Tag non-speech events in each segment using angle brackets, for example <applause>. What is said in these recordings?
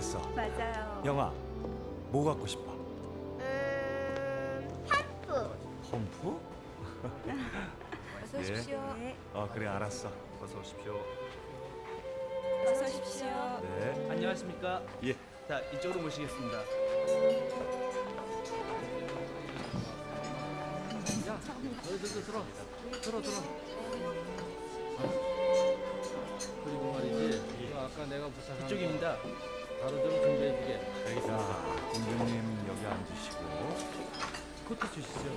예. 잘했어. 맞아요. 영아, 뭐 갖고 싶어? 음, 펌프. 펌프? 어서 예. 오십시오. 네. 어, 그래 알았어. 어서 오십시오. 어서 오십시오. 네. 안녕하십니까? 예. 자, 이쪽으로 모시겠습니다. 야, 너, 너, 너, 들어. 들어, 들어. 그리고 말이지 그 아까 내가 부탁한 이쪽입니다. 거 바로 좀 준비해 주게 자, 공주님 여기 앉으시고. 코트 주시죠.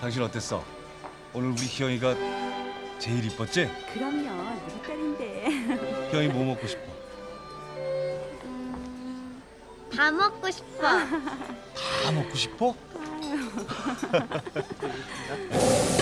당신 어땠어? 오늘 우리 희영이가 제일 이뻤지? 그럼요. 우리 딸인데. 희영이 뭐 먹고 싶어? 다 먹고 싶어. 다 먹고 싶어? <laughs>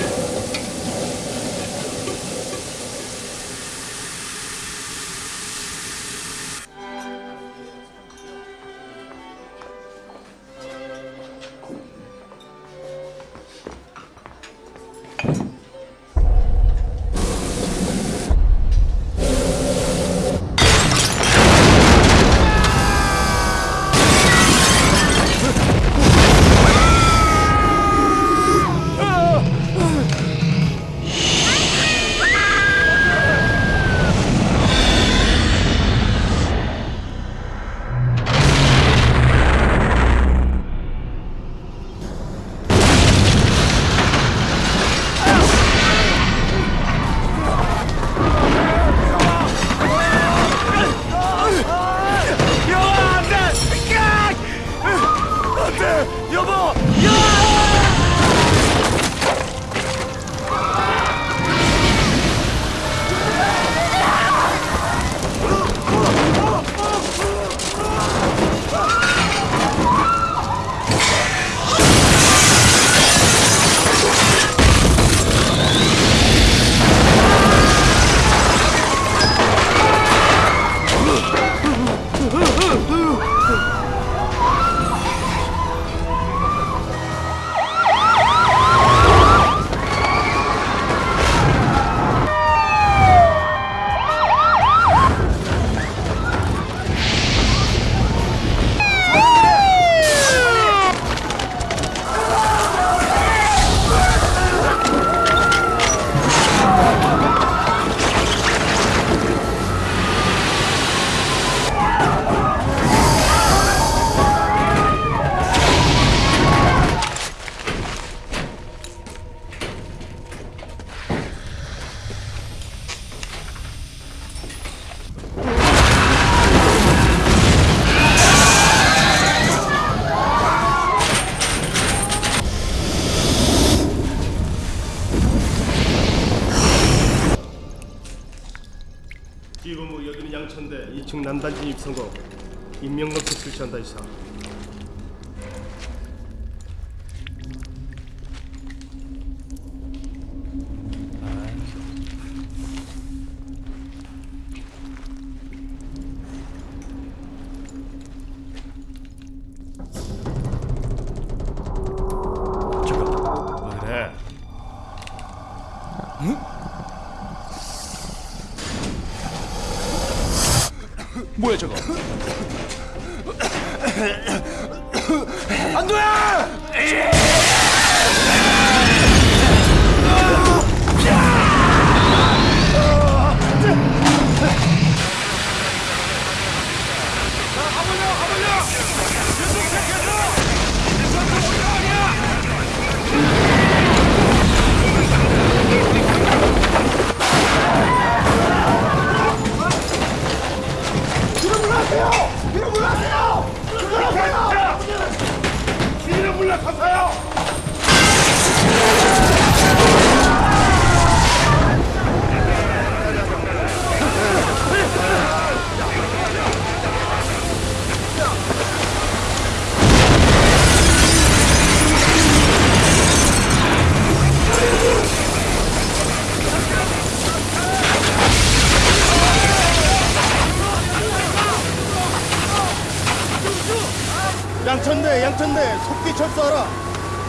철수하라.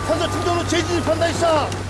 산소 충전로 재진입한다 이사.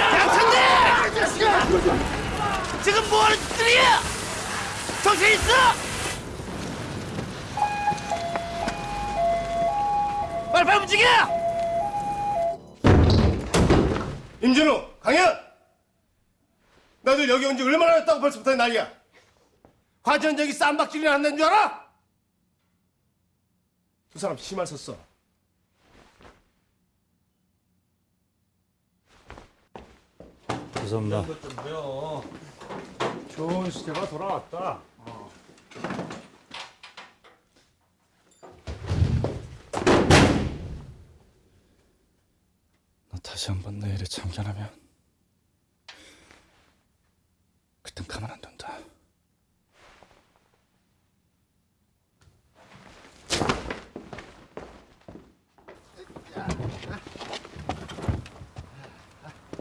양천대! 지금 뭐하는 짓들이야! 정신 있어! 빨리 빨리 움직여! 임준호, 강현! 너들 여기 온 지 얼마나 됐다고 벌써부터 난리야? 과전적이 쌈박질이나 한다는 줄 알아? 두 사람 심할 섰어. 죄송합니다. 좋은 시대가 돌아왔다. 너 다시 한번 내 일에 참견하면 그땐 가만 안 둔다.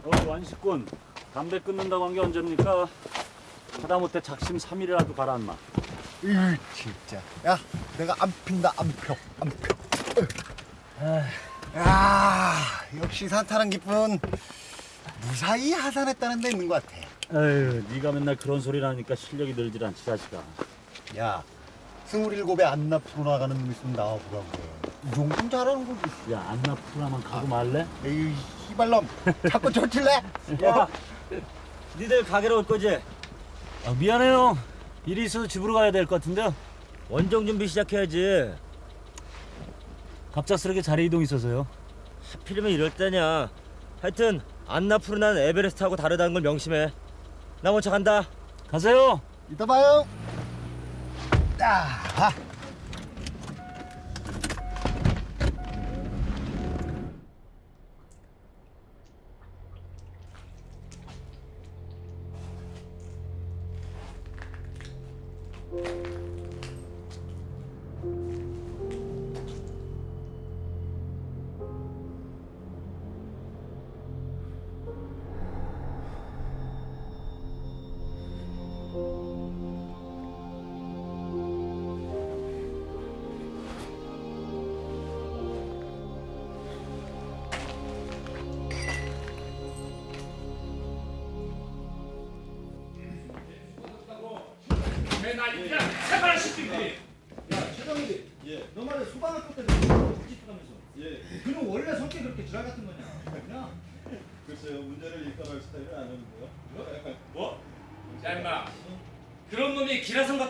어, 완식군 담배 끊는다고 한 게 언제입니까? 하다못해 작심 3일이라도 가라 인마. 으 진짜. 야 내가 안 핀다 안펴안 펴. 야 역시 산타는 기쁜 무사히 하산했다는 데 있는 것 같아. 에휴 네가 맨날 그런 소리 나니까 실력이 늘질 않지 자식아. 야 스물일곱에 안나 프로 나가는 놈 있으면 나와보라고. 이 정도는 잘하는 거지. 야 안나 프로나만 가고 말래? 에이 씨발놈. 자꾸 젖힐래? 야 <laughs> 니들 가게로 올 거지? 아, 미안해요. 일이 있어서 집으로 가야 될 것 같은데요. 원정 준비 시작해야지. 갑작스럽게 자리 이동 있어서요. 하필이면 이럴 때냐. 하여튼 안나푸르난 에베레스트하고 다르다는 걸 명심해. 나 먼저 간다. 가세요. 이따 봐요. 아,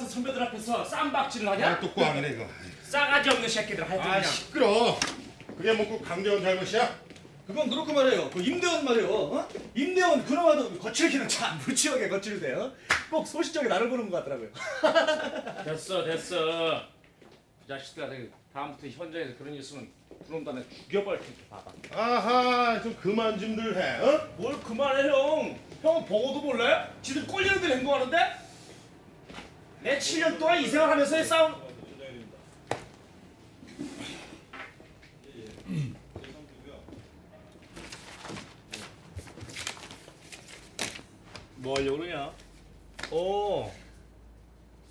같은 선배들 앞에서 쌈박질을 하냐? 또 꽝이네 이거. 싸가지 없는 새끼들 하여튼 아 그냥 시끄러. 그게 뭐꼭 강대원 잘못이야? 그건 그렇고 말이에요. 그 임대원 말이에요. 어? 임대원 그나마도 거칠기는 참 무치하게 거칠대. 어? 꼭 소시적에 나를 보는 것 같더라고요. <laughs> 됐어 됐어 이 자식들아 저기 다음부터 현장에서 그런 일 있으면 그놈도 내가 죽여버릴 테니까 봐봐 아하 좀 그만 좀들 해. 어? 뭘 그만해 형 형은 보고도 몰래? 지들 꼴리는 대로 행동하는데? 내 7년 동안 이 생활하면서의 싸움 뭐 하려고 그러냐? 어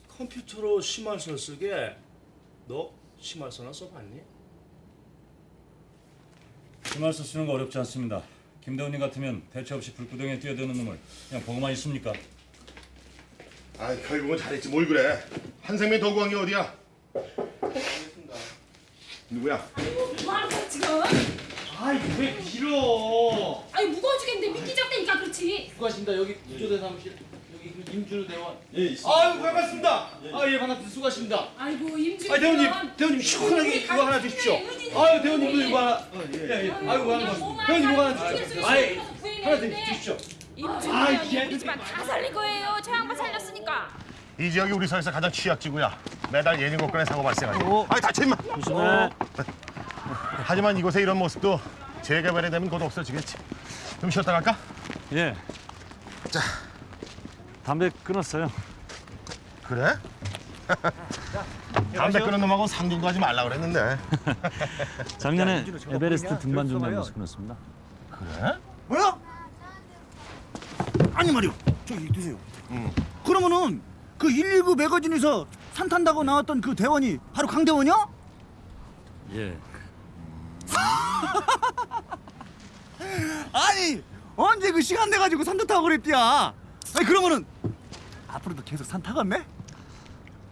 컴퓨터로 심할서 쓰게 너 심할서나 써봤니? 심할서 쓰는 거 어렵지 않습니다. 김대훈님 같으면 대체 없이 불구덩이에 뛰어드는 놈을 그냥 보고만 있습니까? 아 결국은 잘했지 뭘 그래. 한생명 더 구한 게 어디야? 누구야? 뭐하는 거야 지금? 아이 왜 밀어 아니 무거워지겠는데 미끼 잡다니까 그렇지. 수고하십니다. 여기 구조대 사무실 여기 그 임준우 대원. 예 있습니다. 아유 반갑습니다. 아예 반갑습니다. 수고하십니다. 아이고 임준. 아 대원님 대원님 시원하게 이거 하나 주십시오. 아유 대원님도 이거 하나. 어, 예, 예. 아유 이거 하나 주십시오. 대원님 이거 하나 주십시오. 아이 하나 드- 주십시오. 임준 아, 대원이 예. 우 리 집안 다 살릴 거예요. 저 양반 살렸으니까. 이 지역이 우리 사회에서 가장 취약지구야. 매달 예민곡간의 사고 발생하지. 아이 다쳐 임마. 조심해. 하지만 이곳의 이런 모습도 재개발이 되면 곧 없어지겠지. 좀 쉬었다 갈까? 예. 자. 담배 끊었어요. 그래? <laughs> 담배 끊은 놈하고 상종도 하지 말라 그랬는데. <laughs> 작년에 에베레스트 등반 준비하면서 끊었습니다. 뭐야? 아니 말이요. 저기 드세요. 그러면은 그 119 매거진에서 산 탄다고 나왔던 그 대원이 바로 강대원이야? 예. <laughs> 아니 언제 그 시간 돼 가지고 산도 타고 그랬디야. 아니 그러면은 앞으로도 계속 산 타겠네?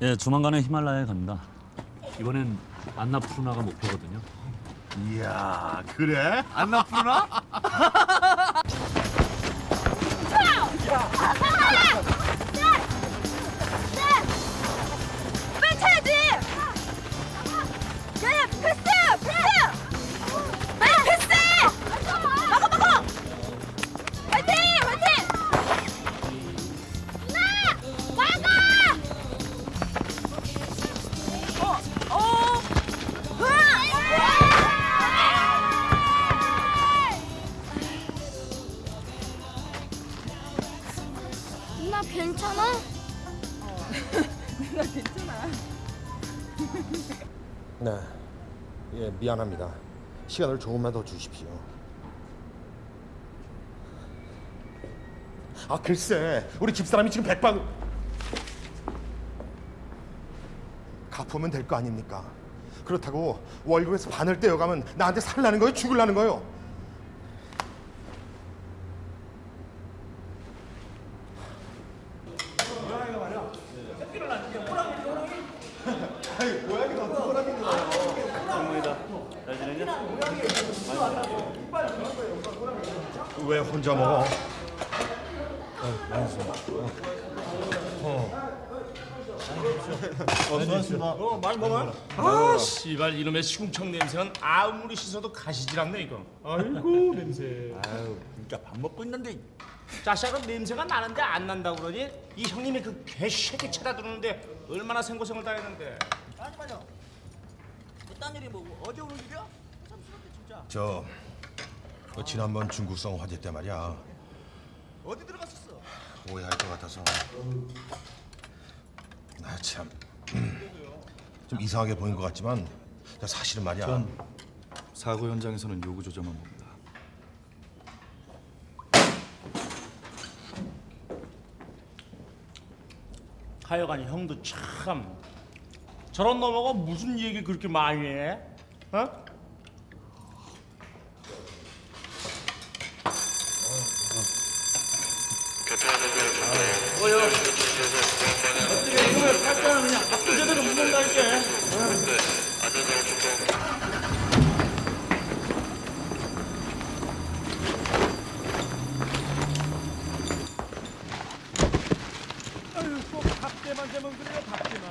예, 조만간에 히말라야에 갑니다. 이번엔 안나푸르나가 목표거든요. 이야 그래? 안 나쁘나? <laughs> 빨 미안합니다. 시간을 조금만 더 주십시오. 아 글쎄 우리 집사람이 지금 백방 갚으면 될 거 아닙니까? 그렇다고 월급에서 반을 떼어가면 나한테 살라는 거예요? 죽을라는 거예요? 왜 혼자 먹어? 아 씨발 이놈의 시궁청 냄새는 아무리 씻어도 가시질 않네 이거 아이고 냄새 아유 진짜 밥 먹고 있는데 자식은 냄새가 나는데 안 난다고 그러니? 이 형님이 그 개새끼 찾아 들었는데 얼마나 생고생을 다 했는데 아니만요. 그딴 일이 뭐 어제 오는 일이야? 참스럽네 진짜. 저 그 지난번 중국성 화재 때 말이야 어디 들어갔었어? 오해할 것 같아서 나참 <clears throat> 좀 이상하게 보인 것 같지만 사실은 말이야 사고 현장에서는 요구 조정만 봅니다. 하여간 형도 참 저런 놈하고 무슨 얘기 그렇게 많이 해? 어? 교통안전벨트 왜 깔잖아 그냥 앞도 제대로 묻는다 이게.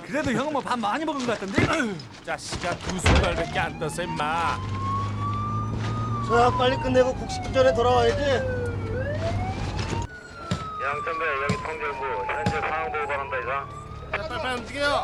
그래도 형은 뭐 밥 많이 먹은 것 같던데. <clears throat> 자식아 두 숟갈밖에 안 떠서 임마. 자 빨리 끝내고 국 식기 전에 돌아와야지. 양천배 여기 통일부 현재 상황 보고 바란다 이상. 자, 빨리 빨리 움직여.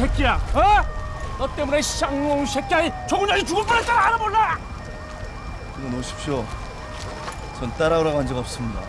새끼야? 어? 너 때문에 쌍놈 새끼야 조근장이 죽을 뻔했잖아 알아 몰라? 그만 오십시오. 전 따라오라고 한 적 없습니다.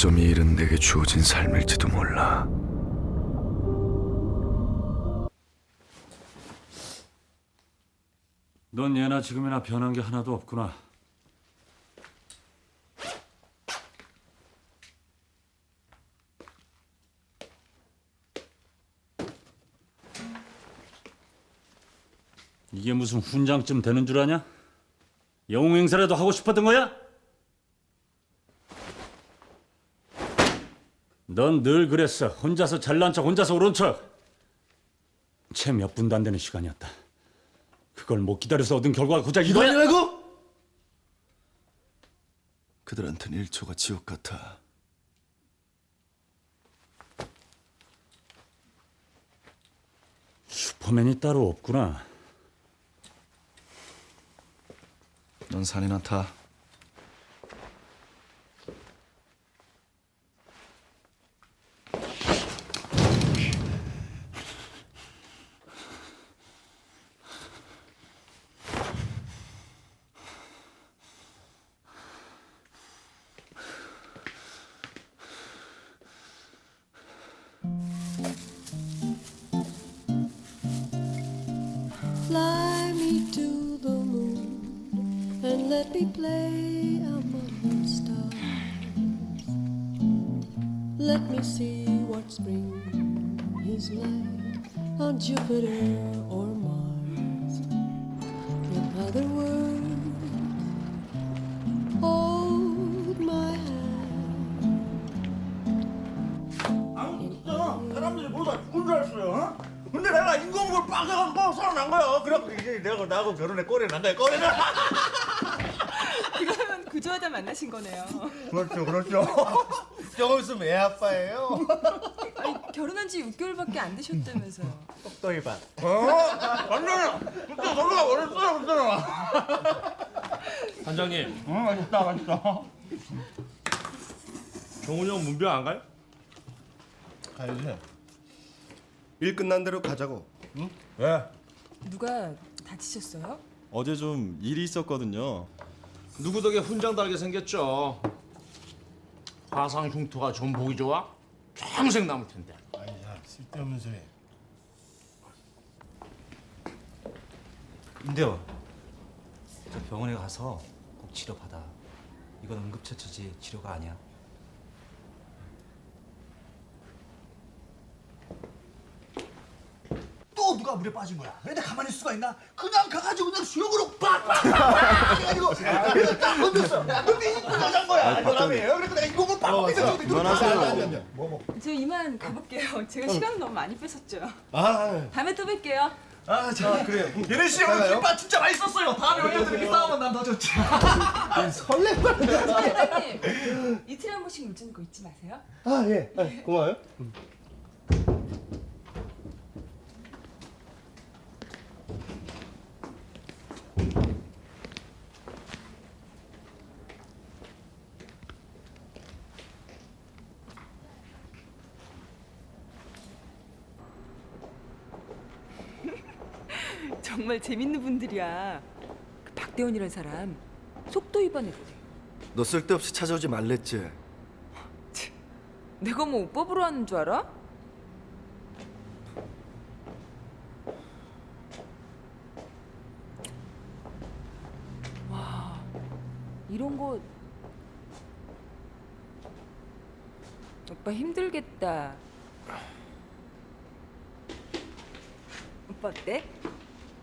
어쩜 이 일은 내게 주어진 삶일지도 몰라. 넌 예나 지금이나 변한 게 하나도 없구나. 이게 무슨 훈장쯤 되는 줄 아냐? 영웅 행사라도 하고 싶었던 거야? 넌 늘 그랬어. 혼자서 잘난 척, 혼자서 오른 척. 채 몇 분도 안 되는 시간이었다. 그걸 못 기다려서 얻은 결과가 고작 이거야? 이거냐고? 그들한테는 1초가 지옥 같아. 슈퍼맨이 따로 없구나. 넌 산이나 타. 6개월밖에 안 되셨다면서요. 똑똑이 봐. 어? 완전 그때 너가 어렸어요, 그때는. 단장님, 응, 맛있다, 맛있다. 종훈이 형 문병 안 가요? 가야지. 일 끝난 대로 가자고. 응? 왜? 누가 다치셨어요? 어제 좀 일이 있었거든요. 누구 덕에 훈장 달게 생겼죠. 화상 흉터가 좀 보기 좋아? 평생 남을 텐데. 쓸데없는 소리. 인데요. 저 병원에 가서 꼭 치료 받아. 이건 응급처치지 치료가 아니야. 또 누가 물에 빠진 거야? 근데 가만히 있을 수가 있나? 그냥 가가지고 그냥 수영으로 빡빡빡 해가지고 딱 건졌어. 근데 이거 여잔 거야. 여자이에요. 그래서 내가 이거 빡빡 해서 그만하세요. 저 이만 가볼게요. 제가 시간 너무 많이 뺏었죠. 아, 다음에 또 뵐게요. 아, 자, 그래요. 예린 씨 오늘 김밥 진짜 맛있었어요. 다음에 올려서 이렇게 싸우면 난 더 좋지. 사장님, 이틀에 한 번씩 물 주는 거 잊지 마세요. 아 예. 아, 고마워요. 정말 재밌는 분들이야. 그 박대원이라는 사람 속도 위반했대. 너 쓸데없이 찾아오지 말랬지. 내가 뭐 오빠 보러 하는 줄 알아? 와, 이런 거 오빠 힘들겠다. 오빠 어때?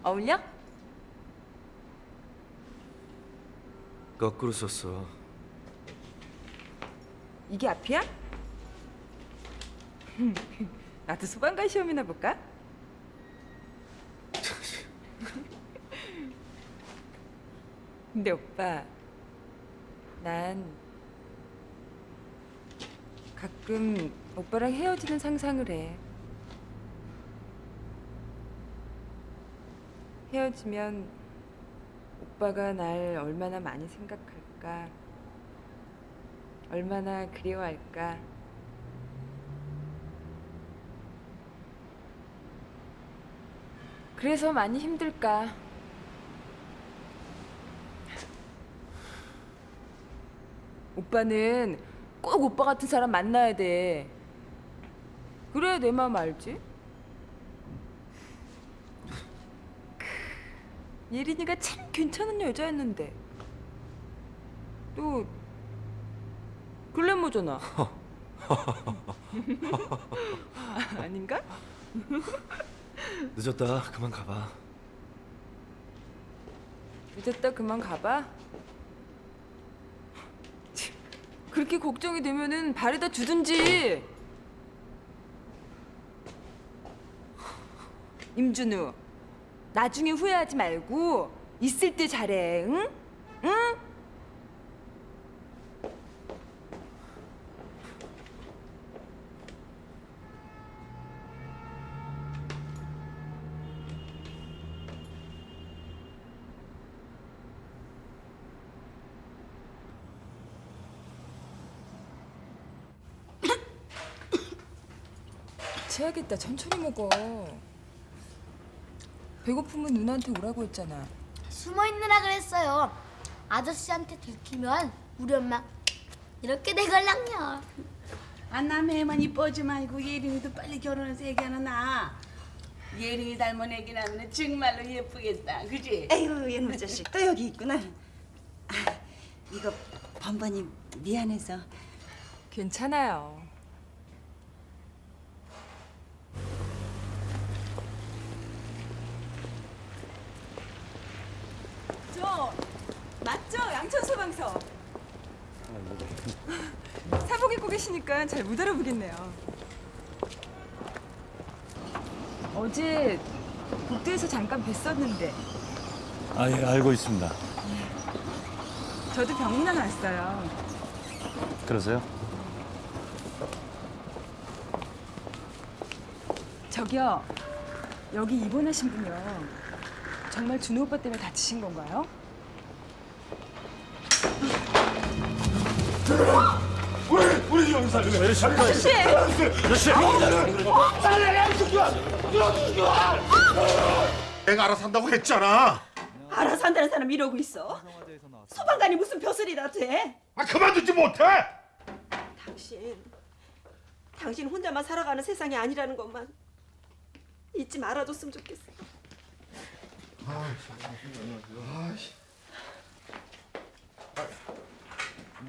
어울려? 거꾸로 썼어. 이게 앞이야? <laughs> 나도 소방관 시험이나 볼까? <laughs> 근데 오빠, 난 가끔 오빠랑 헤어지는 상상을 해. 헤어지면 오빠가 날 얼마나 많이 생각할까, 얼마나 그리워할까. 그래서 많이 힘들까. 오빠는 꼭 오빠 같은 사람 만나야 돼. 그래야 내 마음 알지? 예린이가 참 괜찮은 여자였는데. 또 글래머잖아. <laughs> 아닌가? <laughs> 늦었다. 그만 가봐. 늦었다 그만 가봐. 치, 그렇게 걱정이 되면은 발에다 주든지. 임준우, 나중에 후회하지 말고 있을 때 잘해, 응? 응? <coughs> 취하겠다. 천천히 먹어. 배고프면 누나한테 오라고 했잖아. 숨어 있느라 그랬어요. 아저씨한테 들키면 우리 엄마 이렇게 되걸랑요. 안남해만 이뻐지 말고 예린이도 빨리 결혼해서 애기하나 나. 예린이 닮은 애기 나면 정말로 예쁘겠다, 그지? 에휴 이놈 자식 또 여기 있구나. 아, 이거 번번이 미안해서. 괜찮아요. 저 맞죠? 소방서. <laughs> 사복 입고 계시니까 잘 못 알아보겠네요. 어제 국도에서 잠깐 뵀었는데 아, 예, 알고 있습니다. 저도 병문안 왔어요. 그러세요? 저기요. 여기 입원하신 분이요. 정말 준호 오빠 때문에 다치신 건가요? 우리 우리 형사 아저씨 아저씨! 아저씨 내가 알아서 한다고 했잖아 알아서 한다는 사람 이러고 있어. 소방관이 무슨 벼슬이라 돼? 아 그만두지 못해 당신, 당신 혼자만 살아가는 세상이 아니라는 것만 잊지 말아줬으면 좋겠어. 아이씨.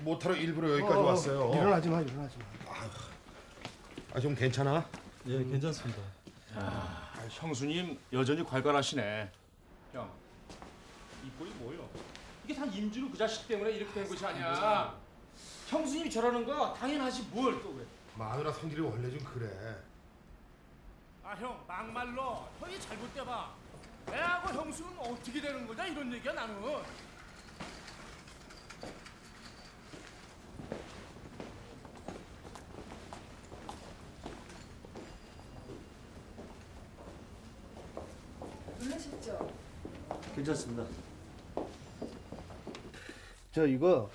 못하러 일부러 여기까지 왔어요 일어나지 마, 일어나지 마. 아 좀 괜찮아? 예, 괜찮습니다. 아, 형수님 여전히 괄괄하시네. 형, 이 꼴이 뭐요? 이게 다 임준우 그 자식 때문에 이렇게 된 것이 아니야. 형수님이 저러는 거 당연하지 뭘 또 그래. 마누라 성질이 원래 좀 그래 아 형 막말로 형이 잘못돼봐. 애하고 형수는 어떻게 되는 거냐 이런 얘기야 나는. 놀라셨죠? 괜찮습니다. 저 이거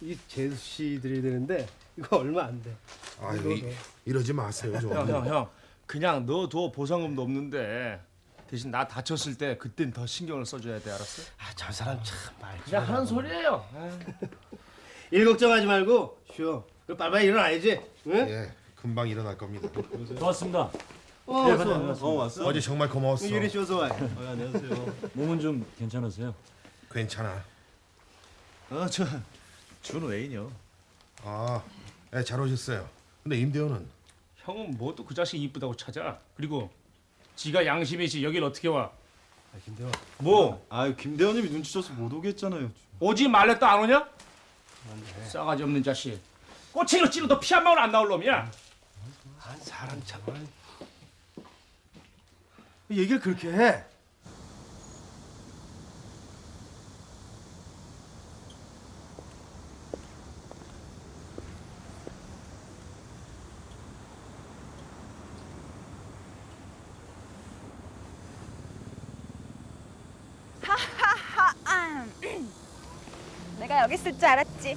이 제수 씨 드려야 되는데 이거 얼마 안 돼. 아유 이, 이러지 마세요 좀 형 형 형, 그냥 넣어둬 보상금도 없는데 대신 나 다쳤을 때 그땐 더 신경을 써줘야 돼 알았어? 아저 사람 참말 그냥 하는 소리예요. <laughs> 일 걱정하지 말고 쉬어. 그 빨리빨리 일어나야지. 응? 예 금방 일어날 겁니다 고맙습니다. 어, 네, 왔어. 반갑습니다. 어, 왔어? 어제 정말 고마웠어 이리 쉬어서 와. 어, 안녕하세요. 몸은 좀 괜찮으세요? 괜찮아 어, 저 준웨인이요. 아, 예, 잘 오셨어요 근데 임대호는 형은 뭐 또 그 자식 이쁘다고 찾아? 그리고 지가 양심이지 여길 어떻게 와? 아, 김대원. 뭐? 아유, 김대원님이 눈치줘서 못 오겠잖아요. 오지 말랬다 안 오냐? 싸가지 없는 자식. 꼬챙이로 찔러도 피 한 방울 안 나올 놈이야. 아, 사람 참. 얘기를 그렇게 해. 아. 내가 여기 있을 줄 알았지.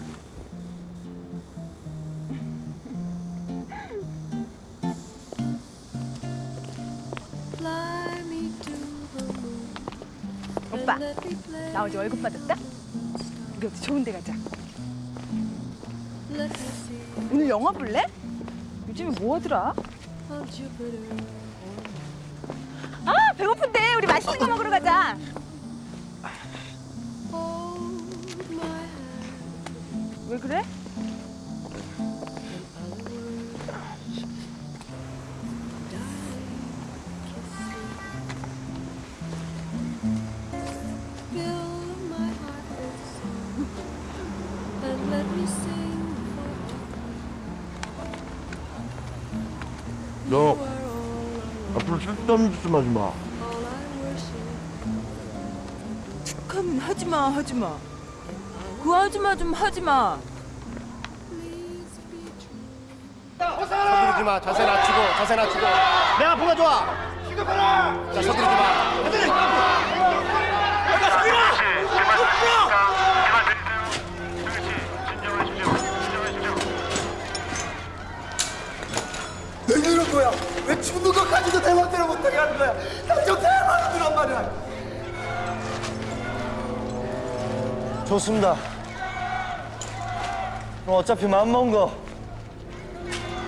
오빠, 나 어제 월급 받았다. 우리 어디 좋은 데 가자. 오늘 영화 볼래? 요즘에 뭐 하더라? 아, 배고픈데 우리 맛있는 거 먹으러 가자. 왜 그래? 앞으로 짓좀 하지 마. 툭하면 하지 마, 하지 마. 그 하지 마좀 하지 마. 서두르지 마. 자세 낮추고, 자세 낮추고. 내가 보가 좋아. 자, 서두르지 마. 좋습니다. 그럼 어차피 마음먹은 거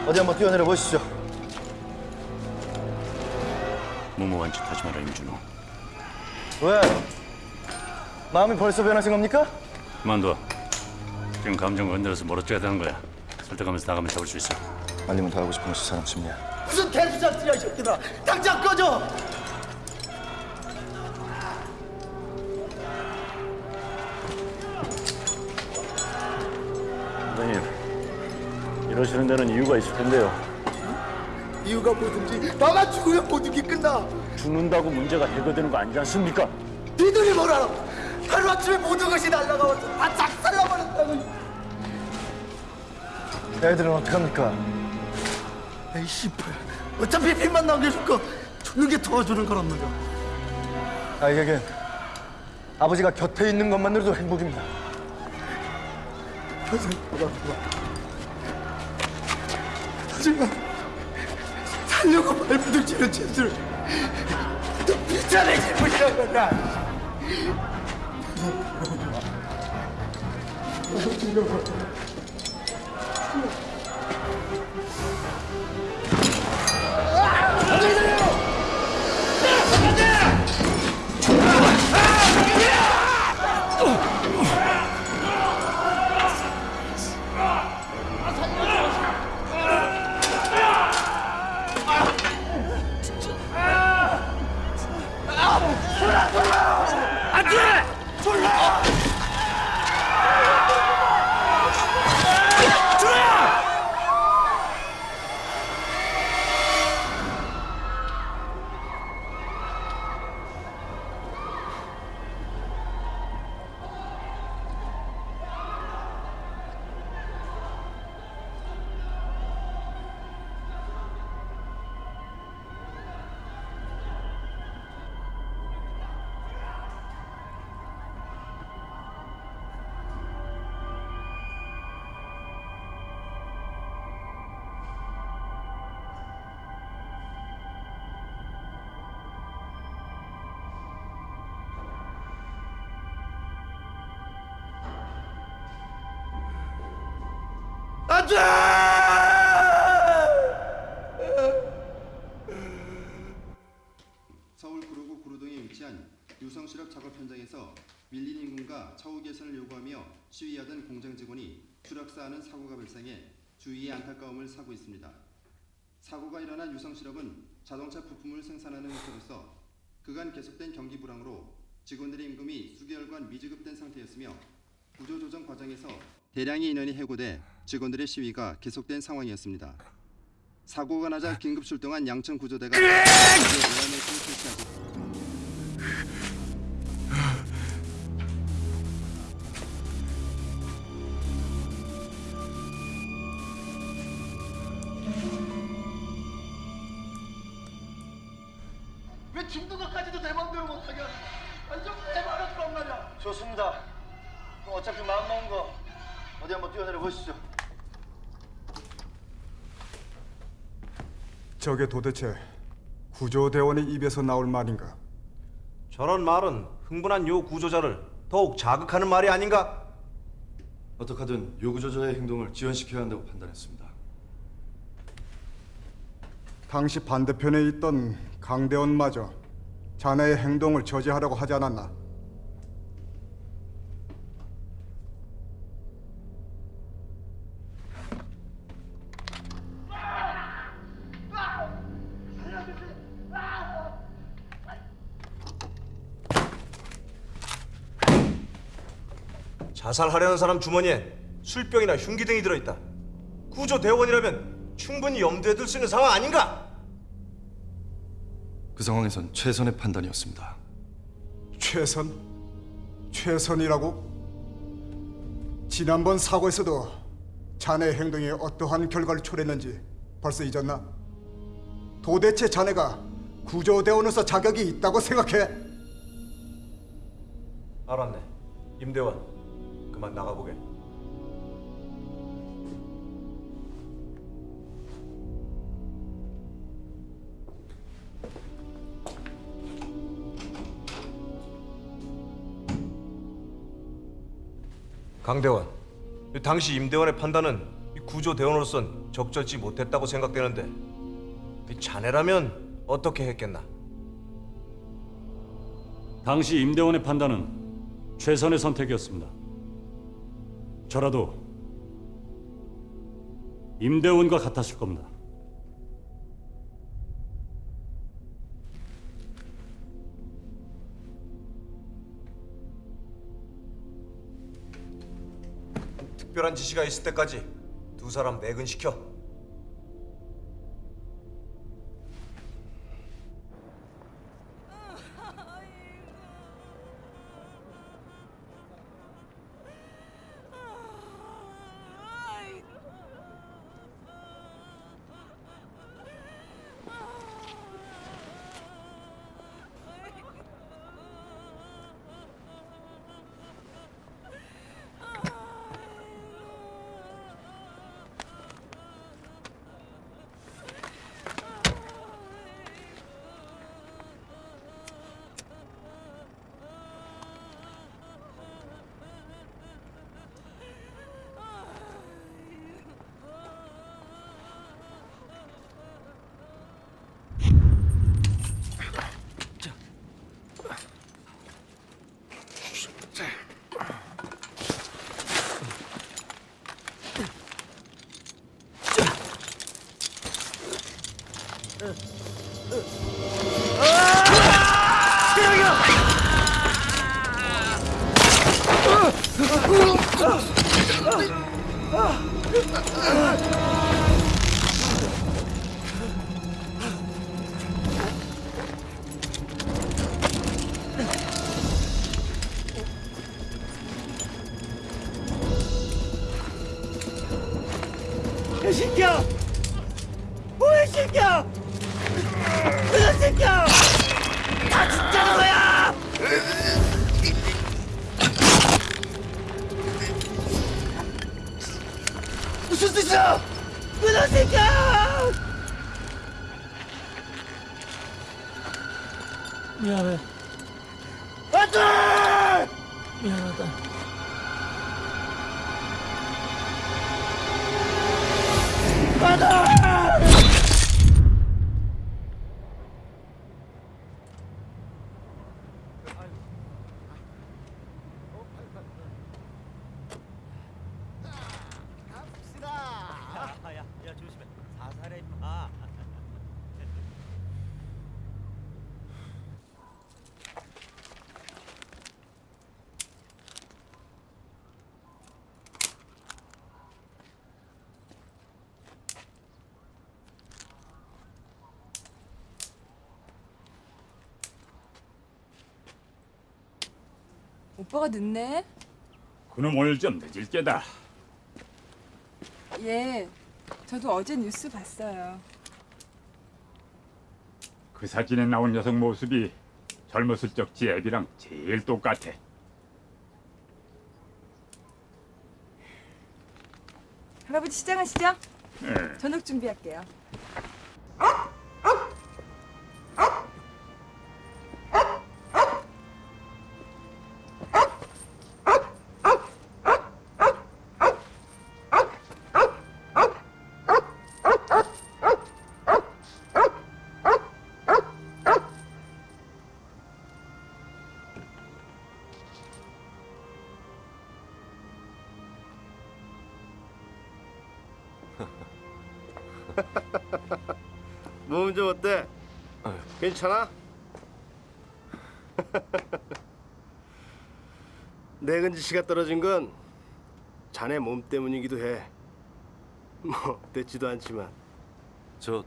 어디 한번 뛰어내려 보시죠. 무모한 짓 하지 마라 임준호. 왜? 마음이 벌써 변하신 겁니까? 그만둬. 지금 감정 건드려서 멀어져야 되는 거야. 설득하면서 나가면 잡을 수 있어. 알리면 다 하고 싶은 것이 사람 심리야. 무슨 개수작질이야 이 새끼들아. 당장 꺼져. 이러시는 데는 이유가 있을 텐데요. 이유가 뭐든지 나만 죽으면 모든 게 끝나. 죽는다고 문제가 해결되는 거 아니지 않습니까? 니들이 뭘 알아? 하루아침에 모든 것이 날아가서 다 작살나버렸다고. 애들은 어떡합니까? 에이 씨발. 어차피 빚만 남겨줄 거 죽는 게 도와주는 거란 말이야. 아이에겐 아버지가 곁에 있는 것만으로도 행복입니다. 평생 돌아보고. 하지만 살려고 발부둥치는 짓을 또 비자내 잘못이란 거야. 서울 구로구 구로동에 위치한 유성실업 작업 현장에서 밀린 임금과 차후 개선을 요구하며 시위하던 공장 직원이 추락사하는 사고가 발생해 주위의 안타까움을 사고 있습니다. 사고가 일어난 유성실업은 자동차 부품을 생산하는 회사로서 그간 계속된 경기 불황으로 직원들의 임금이 수개월간 미지급된 상태였으며 구조조정 과정에서 대량의 인원이 해고돼 직원들의 시위가 계속된 상황이었습니다. 사고가 나자 긴급 출동한 양천 구조대가 저게 도대체 구조대원의 입에서 나올 말인가? 저런 말은 흥분한 요 구조자를 더욱 자극하는 말이 아닌가? 어떻게든 요 구조자의 행동을 지연시켜야 한다고 판단했습니다. 당시 반대편에 있던 강대원마저 자네의 행동을 저지하라고 하지 않았나? 자살하려는 사람 주머니에 술병이나 흉기 등이 들어있다. 구조대원이라면 충분히 염두에 둘 수 있는 상황 아닌가? 그 상황에선 최선의 판단이었습니다. 최선? 최선이라고? 지난번 사고에서도 자네의 행동이 어떠한 결과를 초래했는지 벌써 잊었나? 도대체 자네가 구조대원으로서 자격이 있다고 생각해? 알았네. 임대원, 그만 나가보게. 강대원, 당시 임대원의 판단은 구조대원으로선 적절치 못했다고 생각되는데 자네라면 어떻게 했겠나? 당시 임대원의 판단은 최선의 선택이었습니다. 저라도 임대원과 같았을 겁니다. 특별한 지시가 있을 때까지 두 사람 매근시켜. 오빠가 늦네. 그놈 오늘 좀 늦을 게다. 예. 저도 어제 뉴스 봤어요. 그 사진에 나온 여성 모습이 젊었을 적 지 애비랑 제일 똑같아. 할아버지 시장하시죠? 예. 저녁 준비할게요. 몸좀 어때? 괜찮아? <laughs> 내근지 씨가 떨어진 건 자네 몸 때문이기도 해. 뭐 됐지도 않지만. 저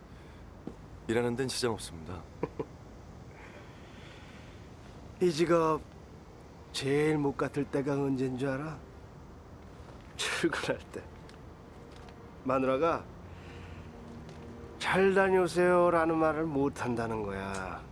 일하는 데는 지장 없습니다. <laughs> 이 직업 제일 못 같을 때가 언제인 줄 알아? <laughs> 출근할 때. 마누라가 잘 다녀오세요라는 말을 못 한다는 거야. 야,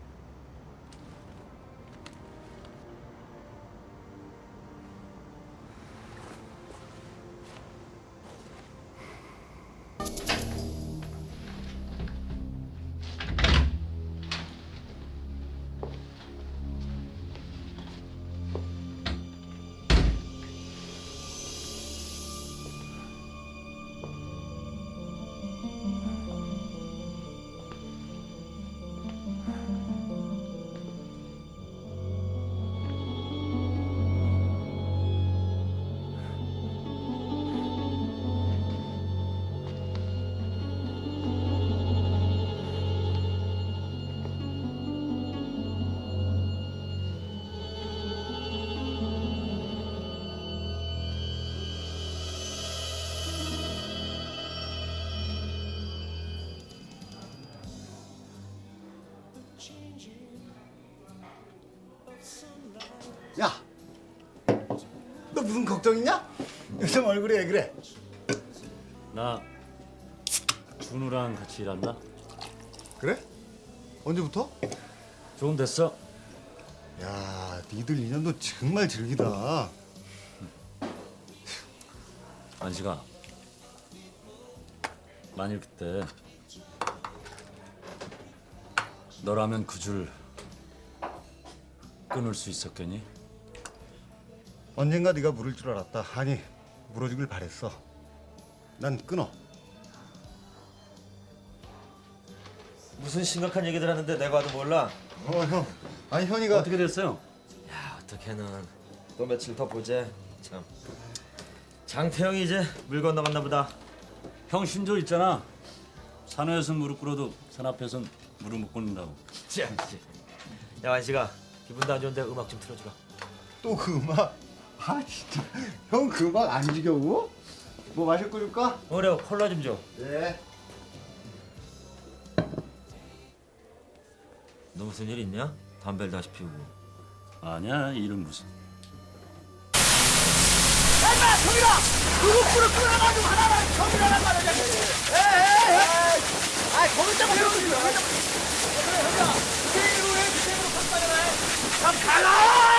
요즘 얼굴이 왜 그래? 나 준우랑 같이 일한다. 그래? 언제부터? 조금 됐어. 야, 니들 인연도 정말 즐기다. 안식아. 만일 그때 너라면 그 줄 끊을 수 있었겠니? 언젠가 네가 물을 줄 알았다. 아니, 물어주길 바랬어. 난 끊어. 무슨 심각한 얘기들 하는데 내가 와도 몰라. 어, 형. 아니, 현이가 어떻게 됐어요? 야, 어떻게는 또 며칠 더 보재. 참. 장태형이 이제 물 건너갔나 보다. 형 신조 있잖아. 산호에선 무릎 꿇어도 산 앞에선 무릎 못 꿇는다고. 참. 야 완식아 기분 도 안 좋은데 음악 좀 틀어주라. 또 그 음악? 아, 진짜. 형그 음악 안 지겨워? 뭐 마실 거 줄까? 그래 콜라 좀 줘. 네. 너 무슨 일 있냐? 담배를 다시 피우고. 아니야 일은 무슨. 얼마 저기라 누구 불을 끌어가지고 하나만 저기라란 말이야 에에에 아이 거기 때문에 거기 때문에 그래 현자 그대로 해 그대로 깜빡이라 해참 가라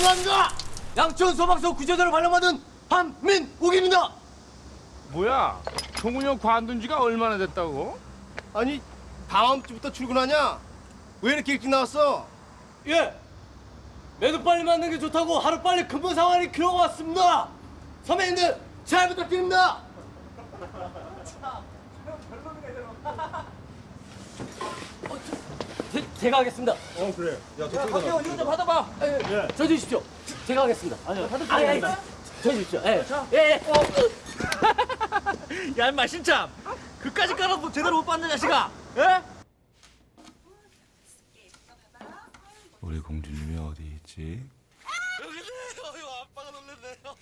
시우람과 양천 소방서 구조대로 발령받은 한민욱입니다. 뭐야? 동훈이 형 관둔 지가 얼마나 됐다고? 아니 다음 주부터 출근하냐? 왜 이렇게 일찍 나왔어? 예. 매도 빨리 맞는 게 좋다고 하루 빨리 근무 상황이 그러고 왔습니다. 선배님들 잘 부탁드립니다. 제, 제가 하겠습니다. 어 그래 야 야, 박혜원 이거 좀 받아봐. 예, 예. 저 주십시오. 제- 제가 하겠습니다. 아니요, 받을 아니, 아니, 저 주십시오. 예, 예, 예. 야, 임마 신참. 그까지 깔아도 제대로 못 받는 자식아. 예? 우리 공주님이 어디 있지? 아빠가 놀랐네요.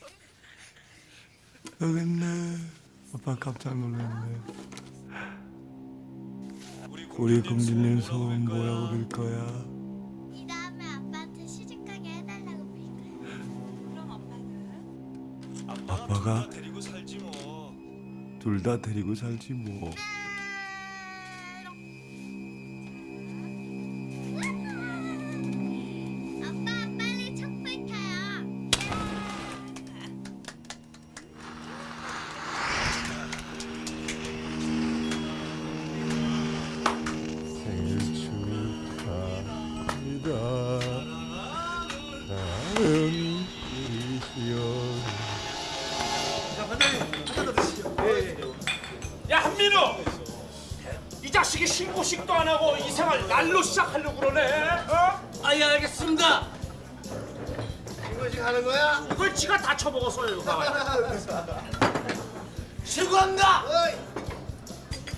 여기 있네. 아빠 깜짝 놀랐네. 우리 공주님 소원 뭐라고 빌 거야? 이 다음에 아빠한테 시집가게 해달라고 빌 거야. 아빠가 둘 다 데리고 살지 뭐. 아빠 축하합니다. 사랑하는 우리 시연. 야 한민우! 이 자식이 신고식도 안 하고 이 생활 날로 시작하려고 그러네. 어? 아예 알겠습니다. 신고식 하는 거야? 이걸 지가 다 쳐먹었어요 이거. <laughs> 신고합니다.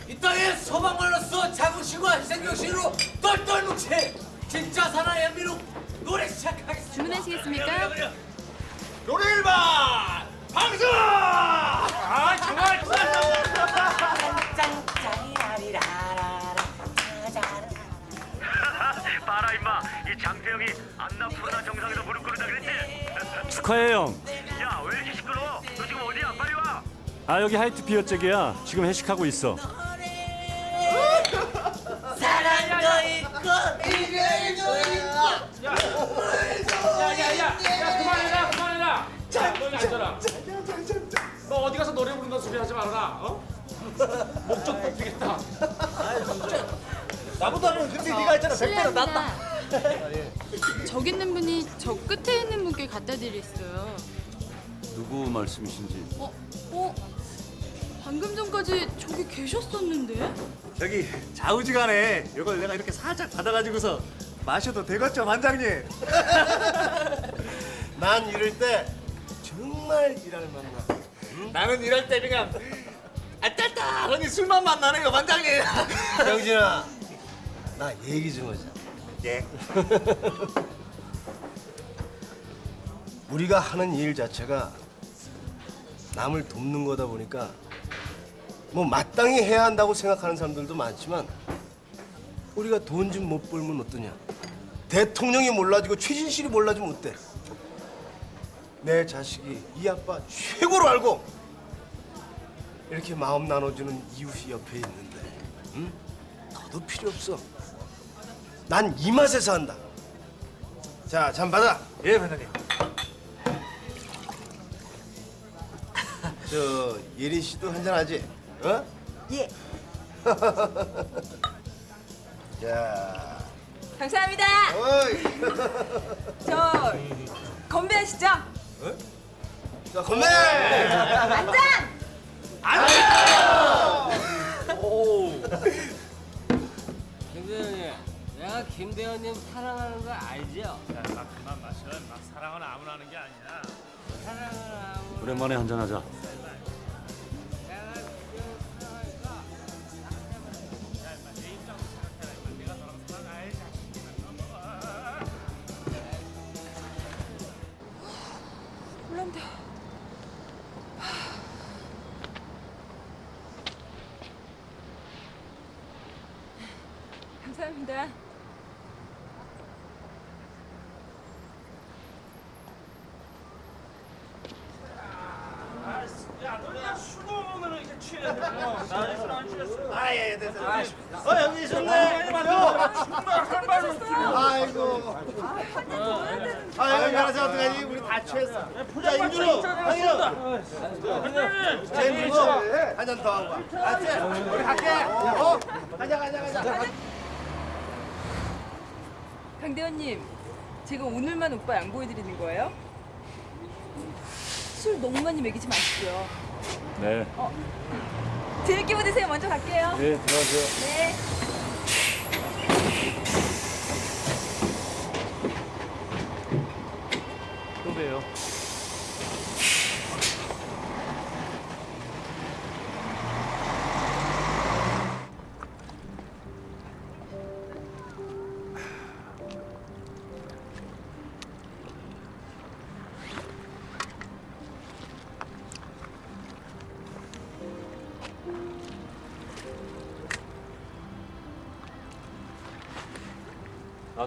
이 땅에 소방관으로서 자부심과 희생정신으로 똘똘 뭉친 진짜 사나이 민우 노래 시작하겠습니다. 주문하시겠습니까? 노래 일반 방송! 아 정말 <laughs> 봐라 임마 이 장태형이 안나 푸르나 정상에서 무릎 꿇는다 그랬지? 축하해 형. 야왜 이렇게 시끄러워? 너 지금 어디야? 빨리 와 아 여기 하이트 피어 쪽이야. 지금 회식하고 있어. 노래 부른다는 소리 하지 말아라. 어? <laughs> 목적 뽑히겠다. 나보다는 근데 네가 했잖아 백 배는 낫다. 저기 있는 분이 저 끝에 있는 분께 갖다 드렸어요. 누구 말씀이신지. 어? 어? 방금 전까지 저기 계셨었는데? 저기 좌우지간에 이걸 내가 이렇게 살짝 받아가지고서 마셔도 되겠죠 반장님? <laughs> 난 이럴 때 정말 일할 만나. 나는 이럴 때 그냥 아딸딸하니 술만 만나네요 반장님. 영진아, 나 얘기 좀 하자. 예. <laughs> 우리가 하는 일 자체가 남을 돕는 거다 보니까 뭐 마땅히 해야 한다고 생각하는 사람들도 많지만 우리가 돈 좀 못 벌면 어떠냐? 대통령이 몰라주고 최진실이 몰라주면 어때? 내 자식이 이 아빠 최고로 알고 이렇게 마음 나눠주는 이웃이 옆에 있는데 응? 너도 필요 없어. 난 이 맛에서 한다. 자, 잠 받아. 예, 반장님. 저 예린 씨도 한잔 하지? 어? 예. <laughs> 자. 감사합니다. 어이. 저 건배하시죠? 자, 건배! 안장! 오. 김대현님, 내가 김대현님 사랑하는 거 알죠? 야, 막 그만 마셔. 막 사랑은 아무나 하는 게 아니야. 사랑은 아무 오랜만에 한잔하자.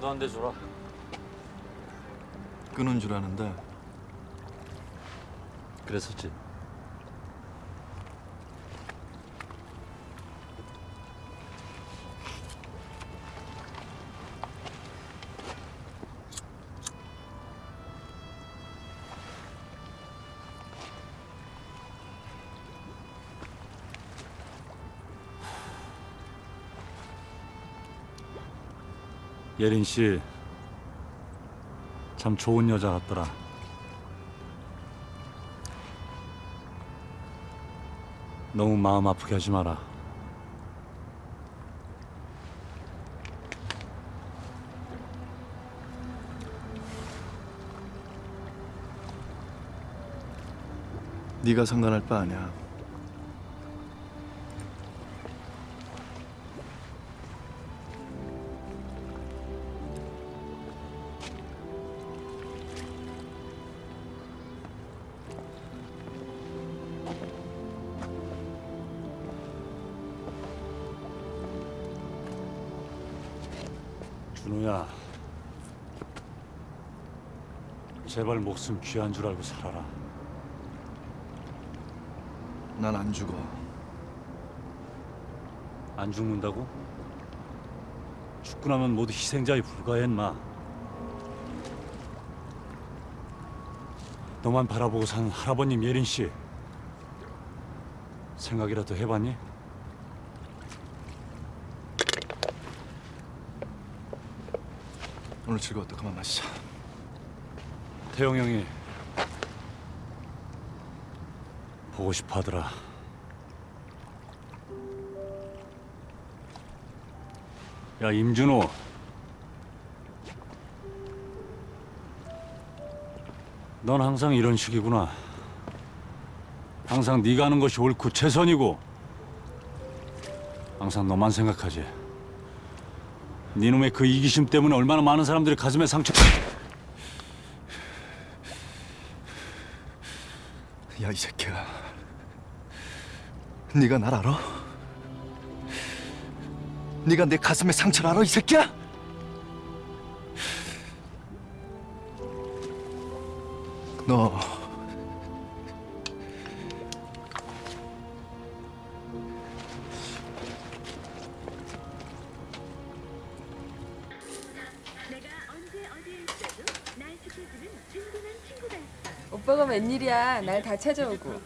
나도 한 대 줘라. 끊은 줄 아는데 그랬었지. 예린 씨, 참 좋은 여자 같더라. 너무 마음 아프게 하지 마라. 네가 상관할 바 아니야. 준호야, 제발 목숨 귀한 줄 알고 살아라. 난 안 죽어. 안 죽는다고? 죽고 나면 모두 희생자에 불과해, 인마. 너만 바라보고 산 할아버님 예린 씨 생각이라도 해봤니? 오늘 즐거웠다. 그만 마시자. 태영 형이 보고 싶어 하더라. 야, 임준호. 넌 항상 이런 식이구나. 항상 네가 하는 것이 옳고 최선이고 항상 너만 생각하지. 네놈의 그 이기심 때문에 얼마나 많은 사람들이 가슴에 상처... 야, 이 새끼야. 네가 날 알아? 네가 내 가슴에 상처를 알아, 이 새끼야? 다 찾아오고.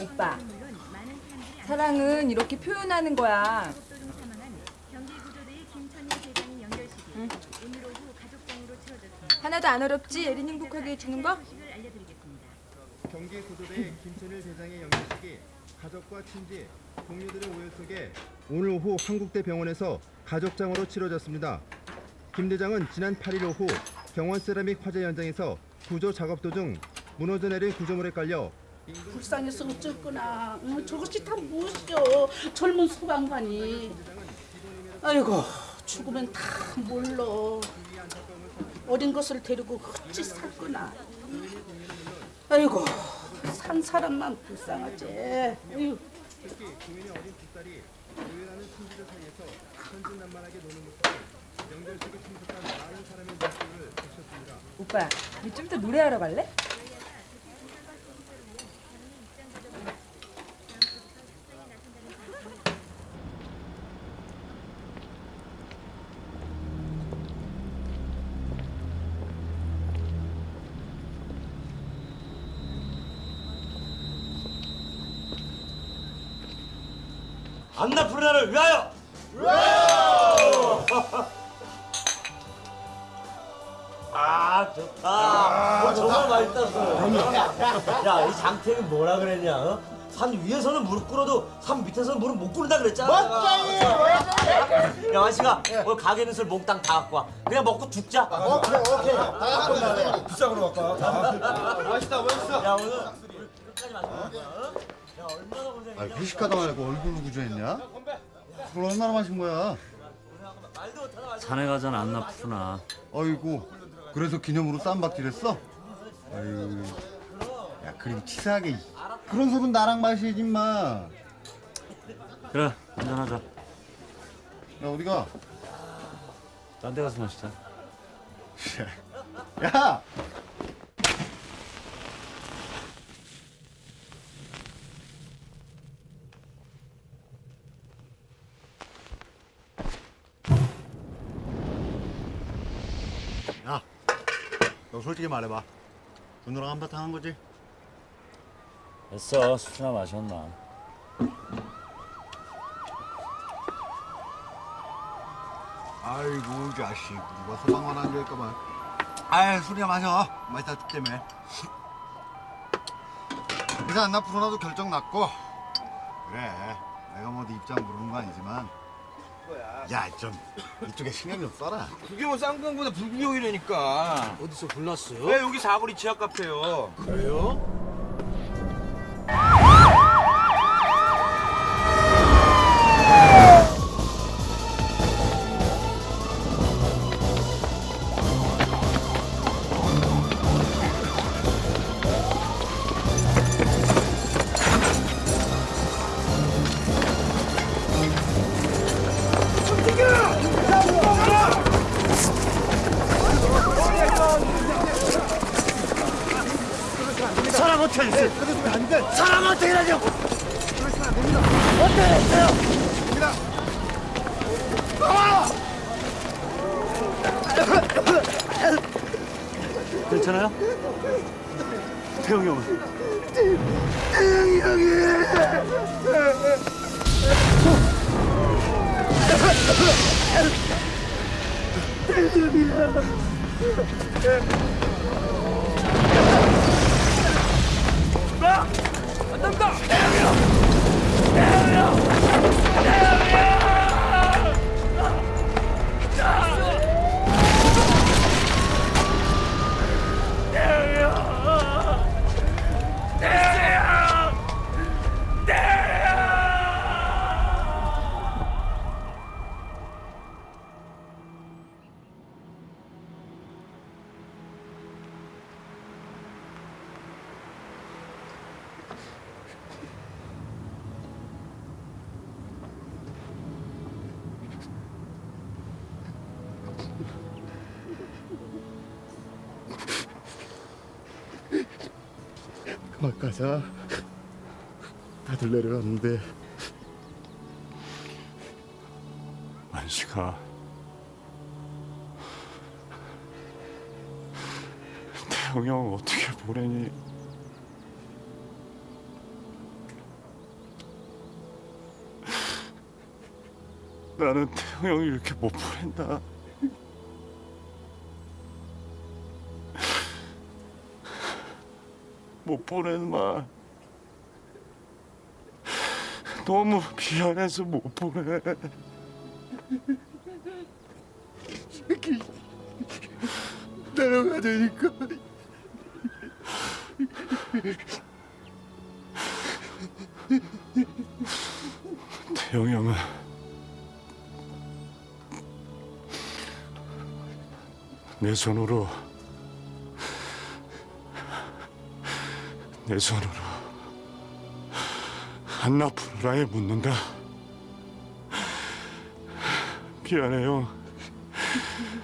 오빠, 사랑은 이렇게 표현하는 거야. 응. 하나도 안 어렵지? 예린 행복하게 해주는 거? 경기 구도대 김천일 대장의 영예식이 가족과 친지, 동료들의 오해 속에 오늘 오후 한국대 병원에서 가족장으로 치러졌습니다. 김 대장은 지난 8일 오후 경원 세라믹 화재 현장에서 구조 작업 도중 무너져 내린 구조물에 깔려 불쌍해서 어쩔거나. 어, 저것이 다 무엇이오 젊은 소방관이. 아이고 죽으면 다 몰라 어린 것을 데리고 어찌 살거나. 아이고 산 사람만 불쌍하지. 아이 천진난만하게 노는 모습을 영결식에 참석한 많은 사람의 눈길을 비쳤습니다. 오빠, 우리 좀더 노래하러 갈래? 안나 푸르나를 위하여! 아좋 다. 어, 정말 맛있다. 야, 이 장태는 뭐라 그랬냐? 어? 산 위에서는 무릎 꿇어도 산 밑에서는 무릎 못 꿇는다 그랬잖아. 멋쟁이! 야, 완식아, 오늘 가게 있는 술 몽땅 다 갖고 와. 그냥 먹고 죽자. 오케이, 오케이. 다 갖고 있네. 비싸구로 갖고 와. 맛있다, 맛있어. 야, 오늘 끝까지. 어? 야, 얼마나 고생했냐. 아, 회식하다 말고 얼굴로 구조했냐? 술 얼마나 마신 거야? 산에 가잖아 안나 푸르나. 어이구, 그래서 기념으로 쌈박질 했어? 아유, 야, 그리고 치사하게. 그런 술은 나랑 마시지, 마. 그래 한잔하자. 야, 어디가? 딴 데 가서 마시자. <laughs> 야! 야, 너 솔직히 말해봐. 준호랑 한바탕 한 거지? 됐어 술이나 마셨나. 아이고, 자식. 누가 소방관 안 될까봐. 아이, 술이나 마셔. 맛있다 죽겠네. 이제 안나 푸르나도 결정 났고. 그래. 내가 뭐네 입장 모르는 거 아니지만. 야, 좀 이쪽에 신경 좀 써라. 그게 뭐 쌍방보다 불구경이라니까. 어디서 불났어요? 네, 여기 사거리 지하 카페요. 그래요? 안 된다! 막가 자. 다들 내려갔는데 만식아 태영이 형 어떻게 보내니? 나는 태영 형이 이렇게 못 보낸다. 못 보내는 말 너무 미안해서 못 보내. 새끼 내려가자니까. 태영이 형은 내 손으로 내 손으로 한나 푸르라에 묻는다. 미안해 형.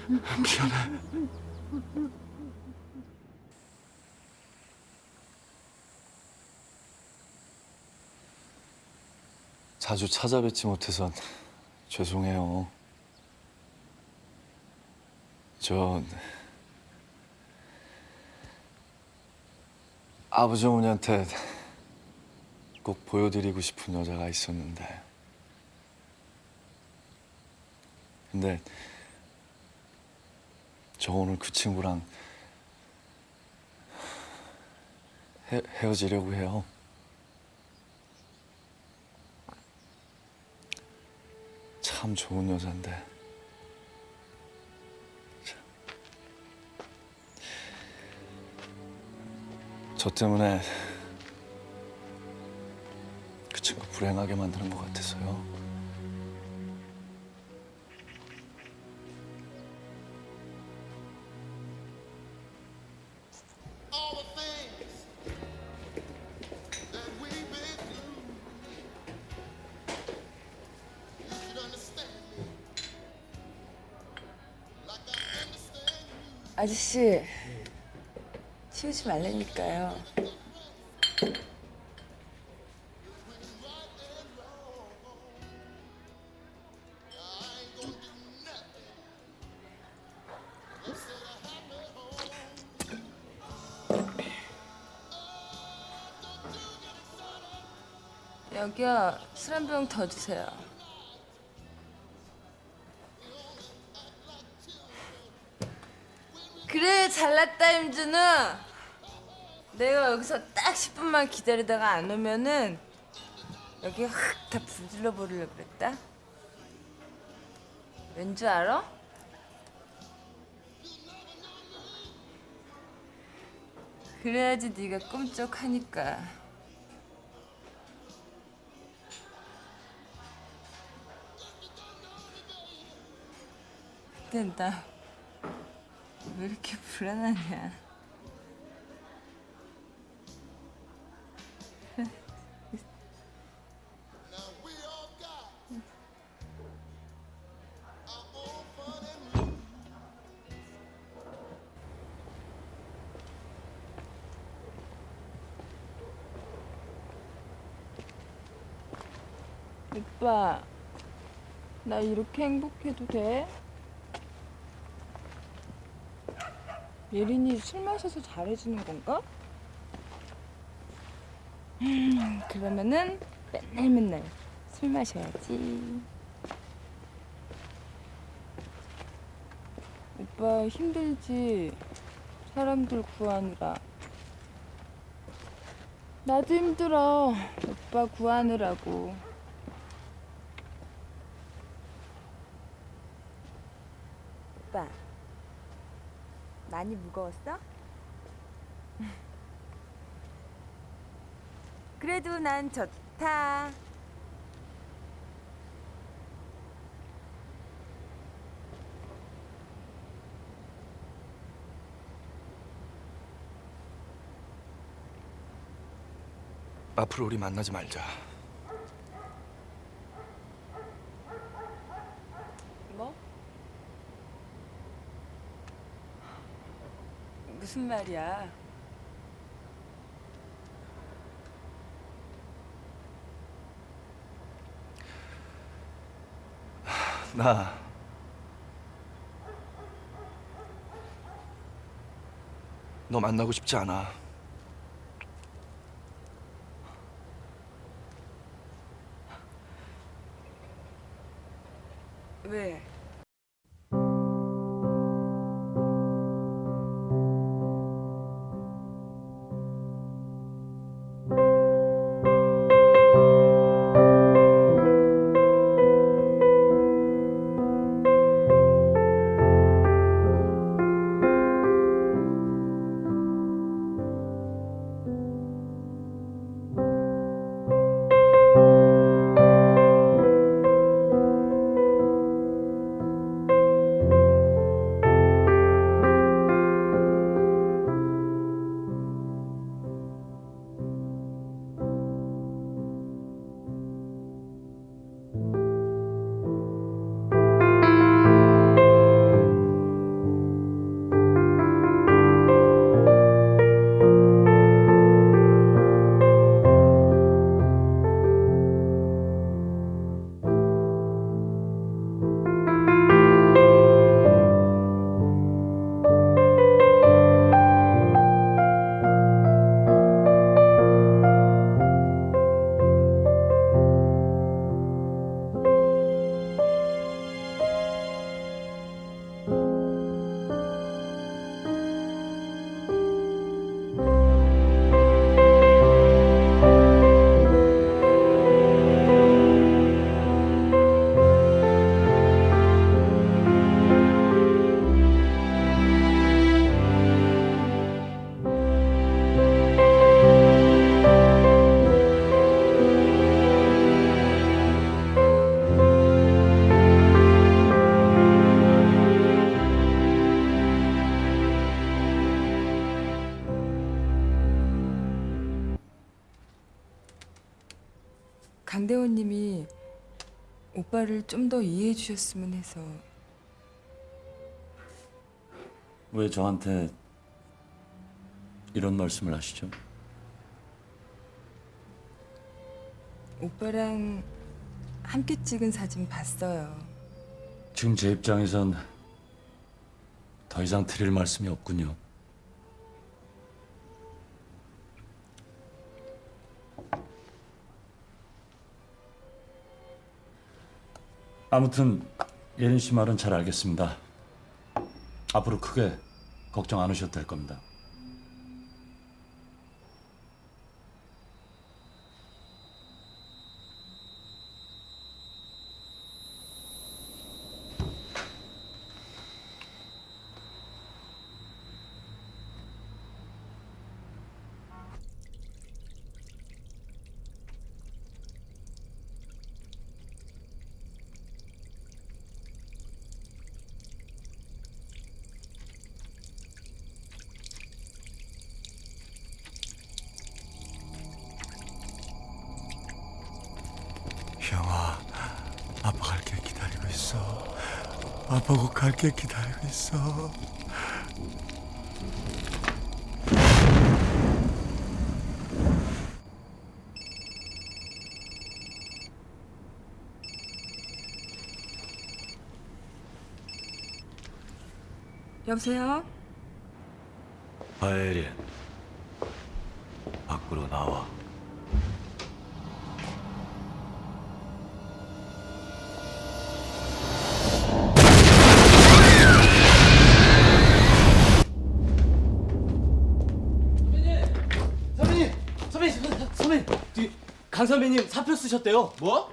미안해. 자주 찾아뵙지 못해서 죄송해요. 저 아버지 어머니한테 꼭 보여드리고 싶은 여자가 있었는데 근데 저 오늘 그 친구랑 헤, 헤어지려고 해요. 참 좋은 여잔데. 저 때문에 그 친구 불행하게 만드는 것 같아서요. 아저씨 치우지 말라니까요. 여기요 술 한 병 더 주세요. 그래 잘났다 임준우 내가 여기서 딱 10분만 기다리다가 안 오면은 여기 확 다 불질러 버리려고 그랬다 왠 줄 알아? 그래야지 네가 꿈쩍하니까 근데 나왜 이렇게 불안하냐? 나 이렇게 행복해도 돼? 예린이 술 마셔서 잘해주는 건가? 음, 그러면은 맨날 맨날 술 마셔야지. 오빠 힘들지? 사람들 구하느라. 나도 힘들어. 오빠 구하느라고. 오빠. 많이 무거웠어? <laughs> 그래도 난 좋다. 앞으로 우리 만나지 말자. 무슨 말이야? 나 너 만나고 싶지 않아 왜? 오빠를 좀 더 이해해 주셨으면 해서 왜 저한테 이런 말씀을 하시죠? 오빠랑 함께 찍은 사진 봤어요. 지금 제 입장에선 더 이상 드릴 말씀이 없군요. 아무튼 예린 씨 말은 잘 알겠습니다. 앞으로 크게 걱정 안 하셔도 될 겁니다. 형아, 아빠 갈게 기다리고 있어. 갈게 기다리고 있어. 여보세요? 바에린 선배님 사표 쓰셨대요. 뭐?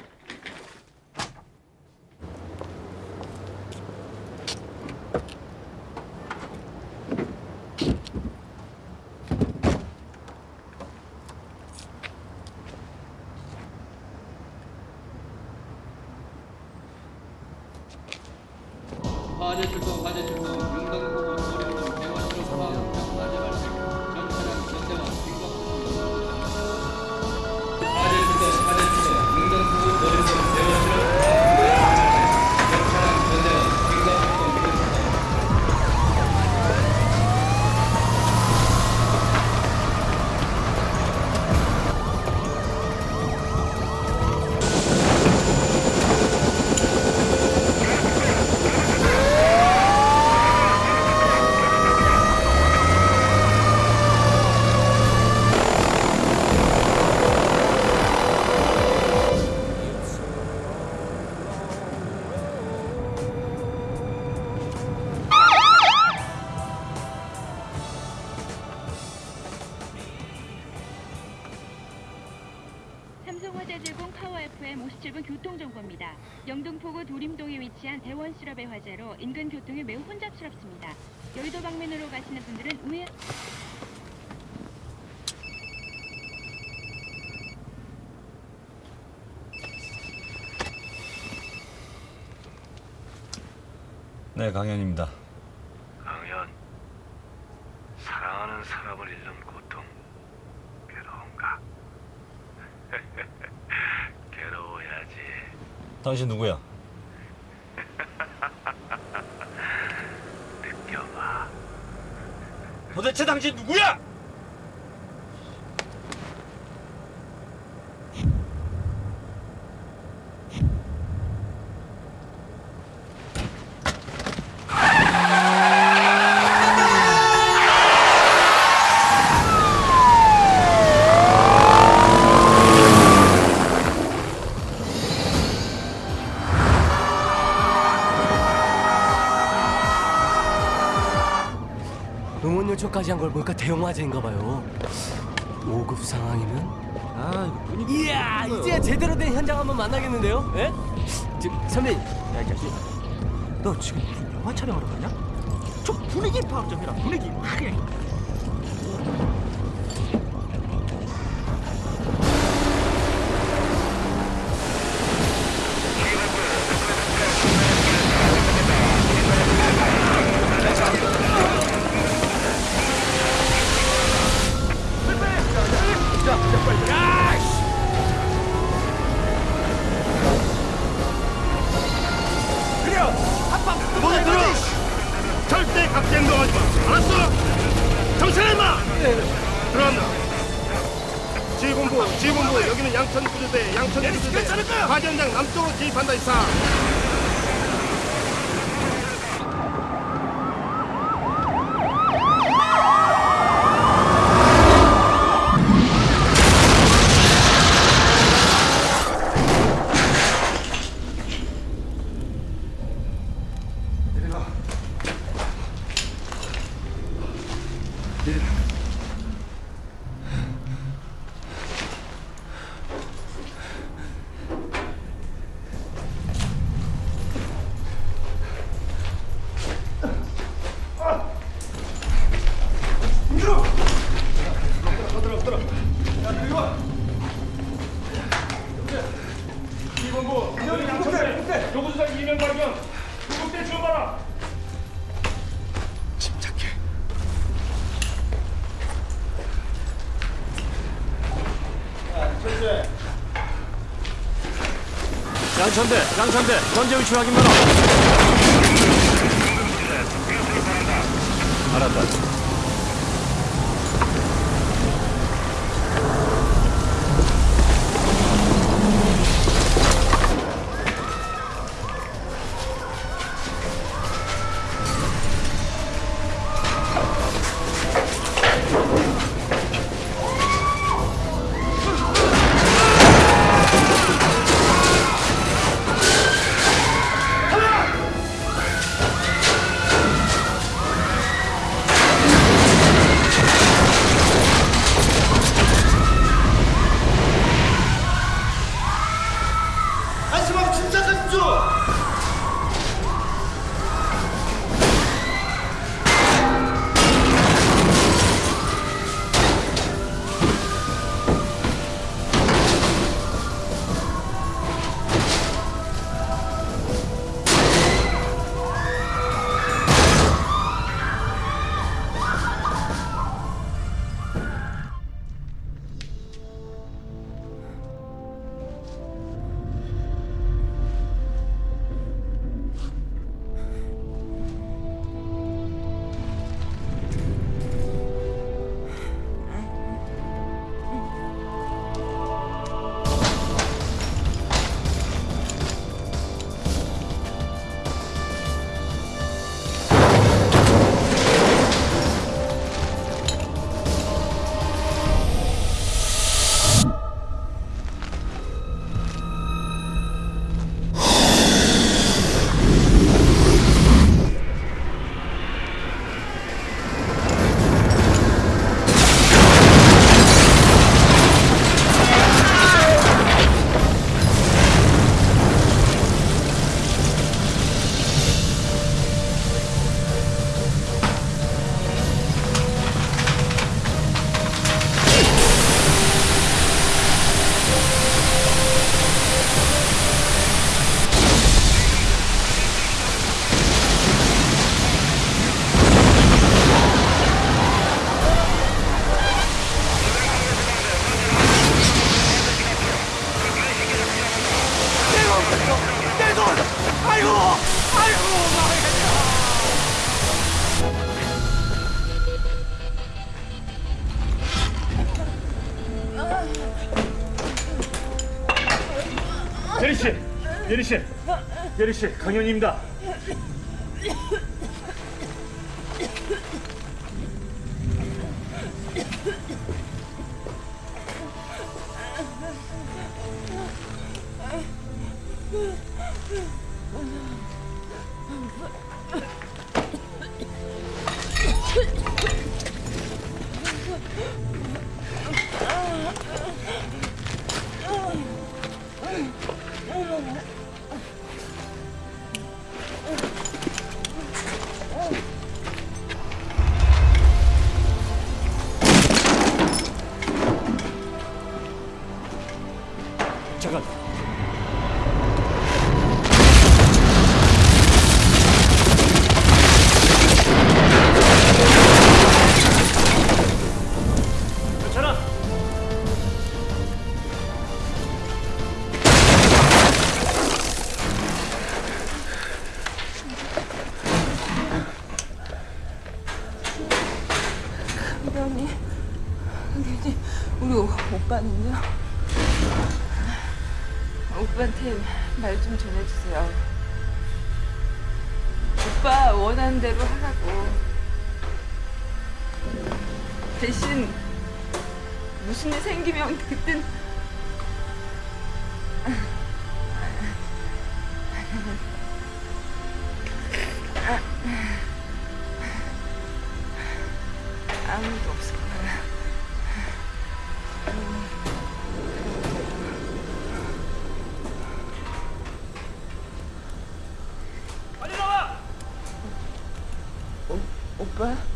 교통정보입니다. 영등포구 도림동에 위치한 대원 실업의 화재로 인근 교통이 매우 혼잡스럽습니다. 여의도 방면으로 가시는 분들은 우회... 네, 강현입니다. 강현, 사랑하는 사람을 잃는 고통 괴로운가? 괴로워야지. 당신 누구야? 보니까 대형 화재인가 봐요. 5급 상황이면 아 이거 분위기 이야 이제 제대로 된 현장 한번 만나겠는데요? 예? 저, 선배 야이 자식 너 지금 무슨 영화 촬영하러 가냐? 저 분위기 파악 좀 해라 분위기 여기 양천대 요구수상 이명 발견 구급대 지원하라 침착해. 양천대, 양천대, 전제 위치 확인 마라. 알았다. 예리 씨, 예리 씨, 강현입니다. 오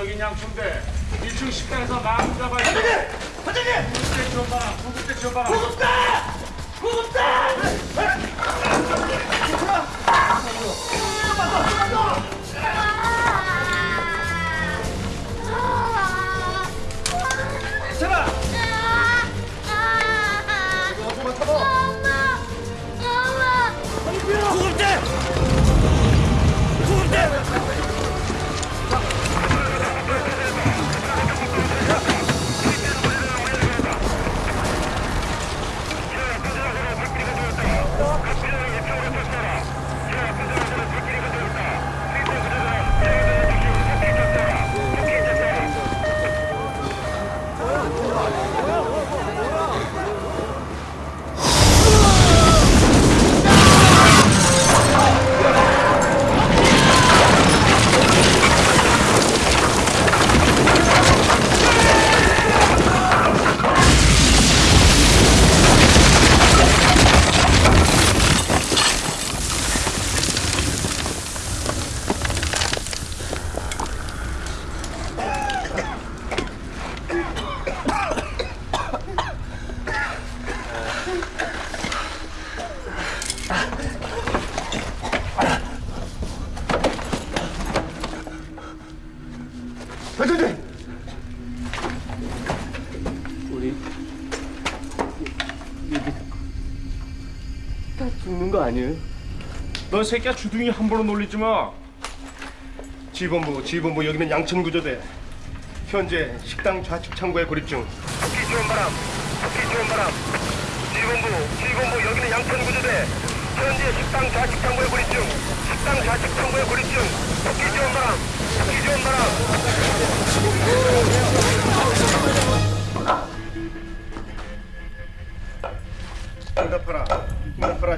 여기 양춘대 1층 식당에서 돼. 과장님! 과장님! 구급대 지원 바람 구급대 지원 바람 구급대! 구급대! 아니에요? 너 새끼야 주둥이 함부로 놀리지 마. 지본부 지본부 여기는 양천구조대. 현재 식당 좌측 창고에 고립 중. 토끼 지원 바람, 토끼 지원 바람. 지본부, 지본부 여기는 양천구조대. 현재 식당 좌측 창고에 고립 중. 식당 좌측 창고에 고립 중. 토끼 지원 바람, 토끼 지원 바람.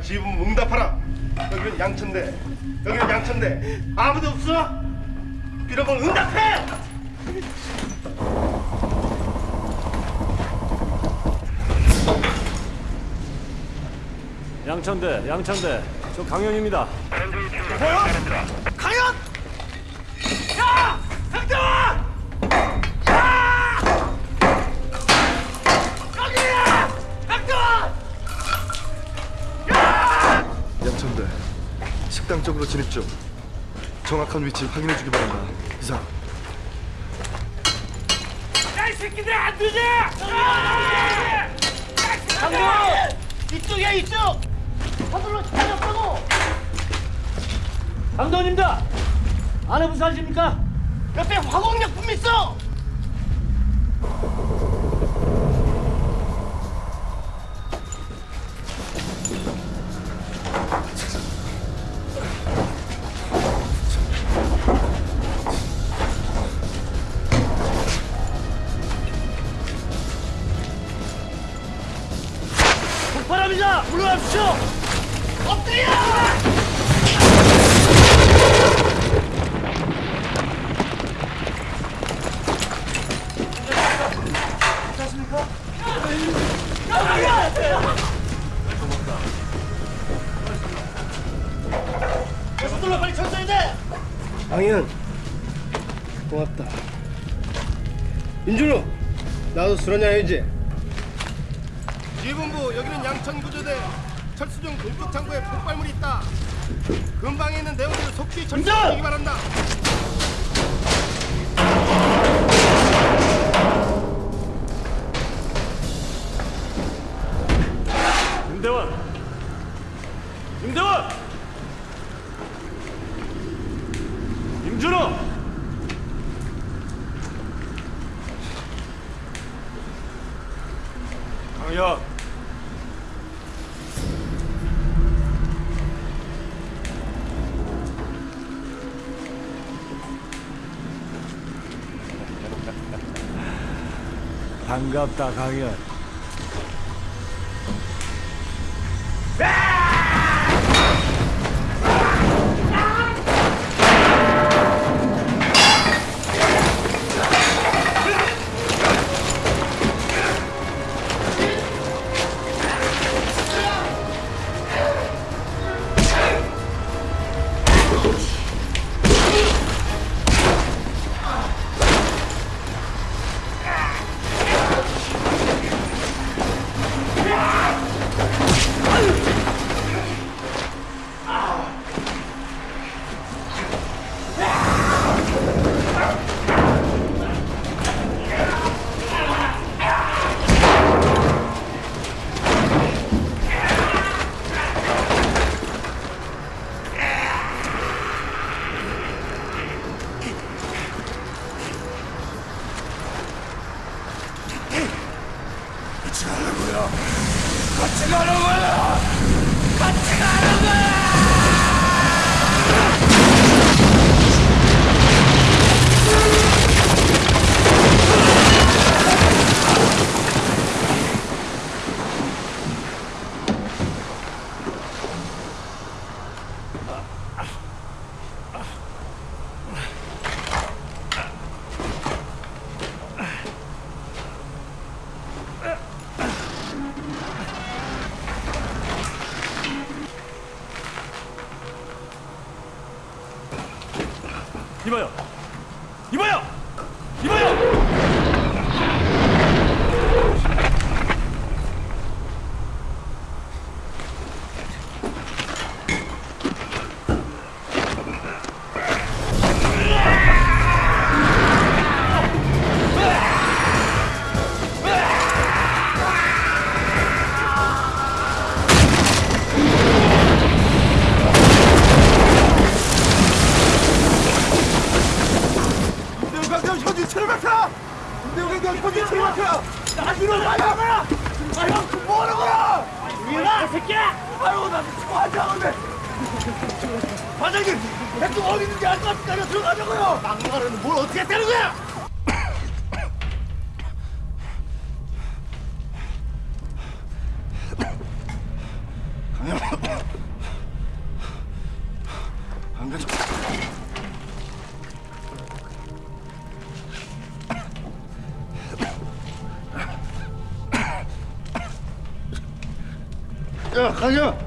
지본부 응답하라. 여기는 양천대. 여기는 양천대. 아무도 없어? 빌어본 응답해. 양천대, 양천대. 저 강현입니다. 뭐야? 보십시오. 정확한 위치 확인해 주기 바랍니다. 이상. 야이 새끼들 안 되냐? 강경 이쪽이야 이쪽. 서둘러 찾아보고. 강도원입니다. 안에 무사하십니까? 옆에 화공약품 있어. 秀 गप्ता गया 이봐요. 大丈。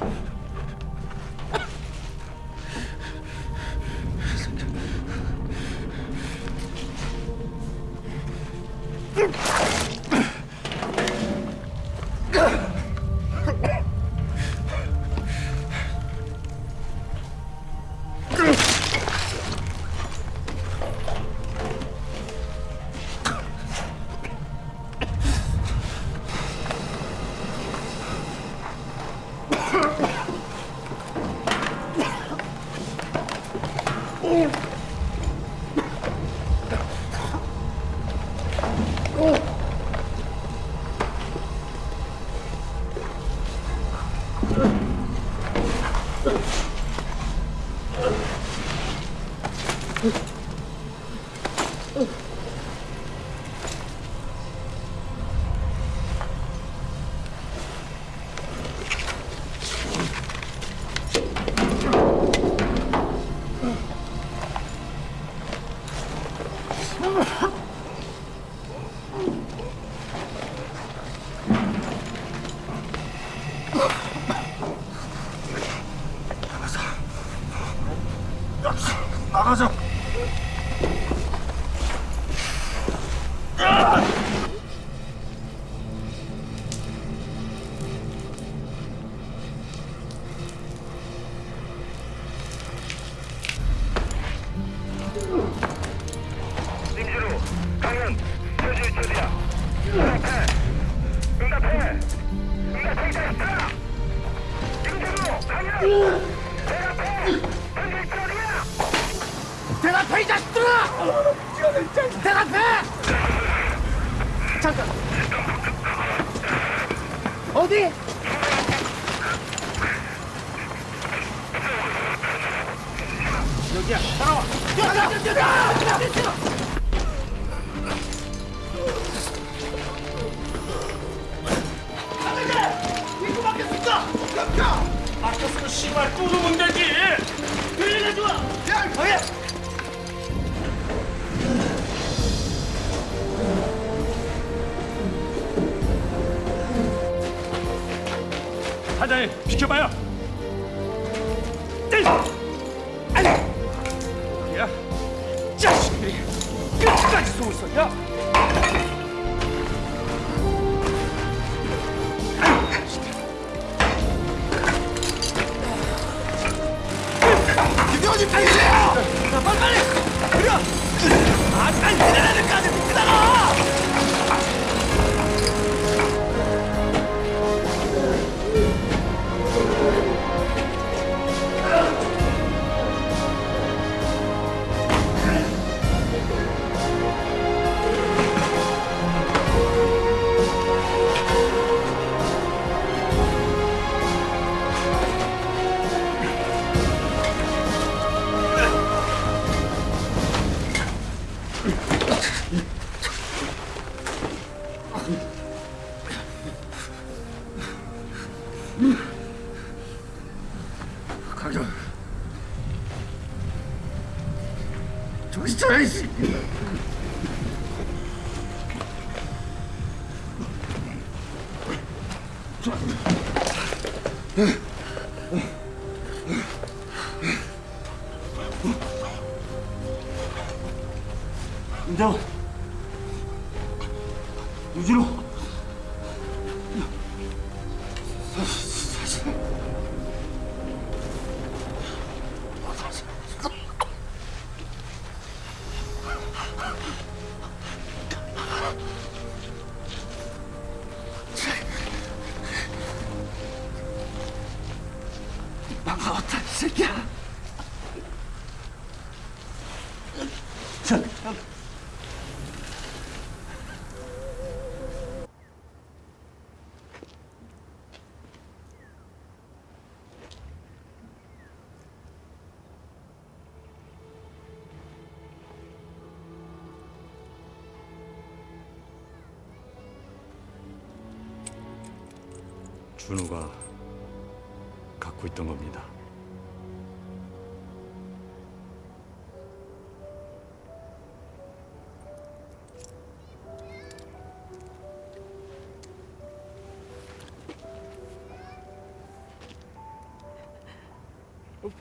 준우가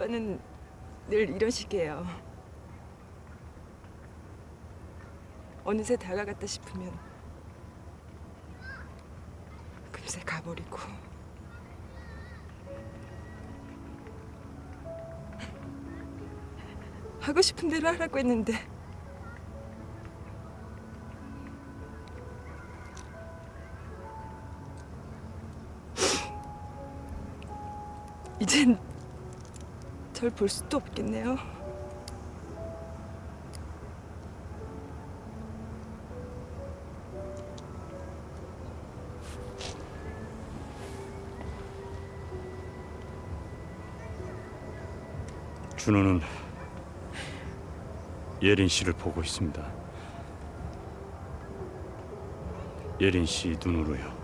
아빠는 늘 이런 식이에요. 어느새 다가갔다 싶으면 금세 가버리고 하고 싶은 대로 하라고 했는데 이젠 절 볼 수도 없겠네요. 준호는 예린 씨를 보고 있습니다. 예린 씨 눈으로요.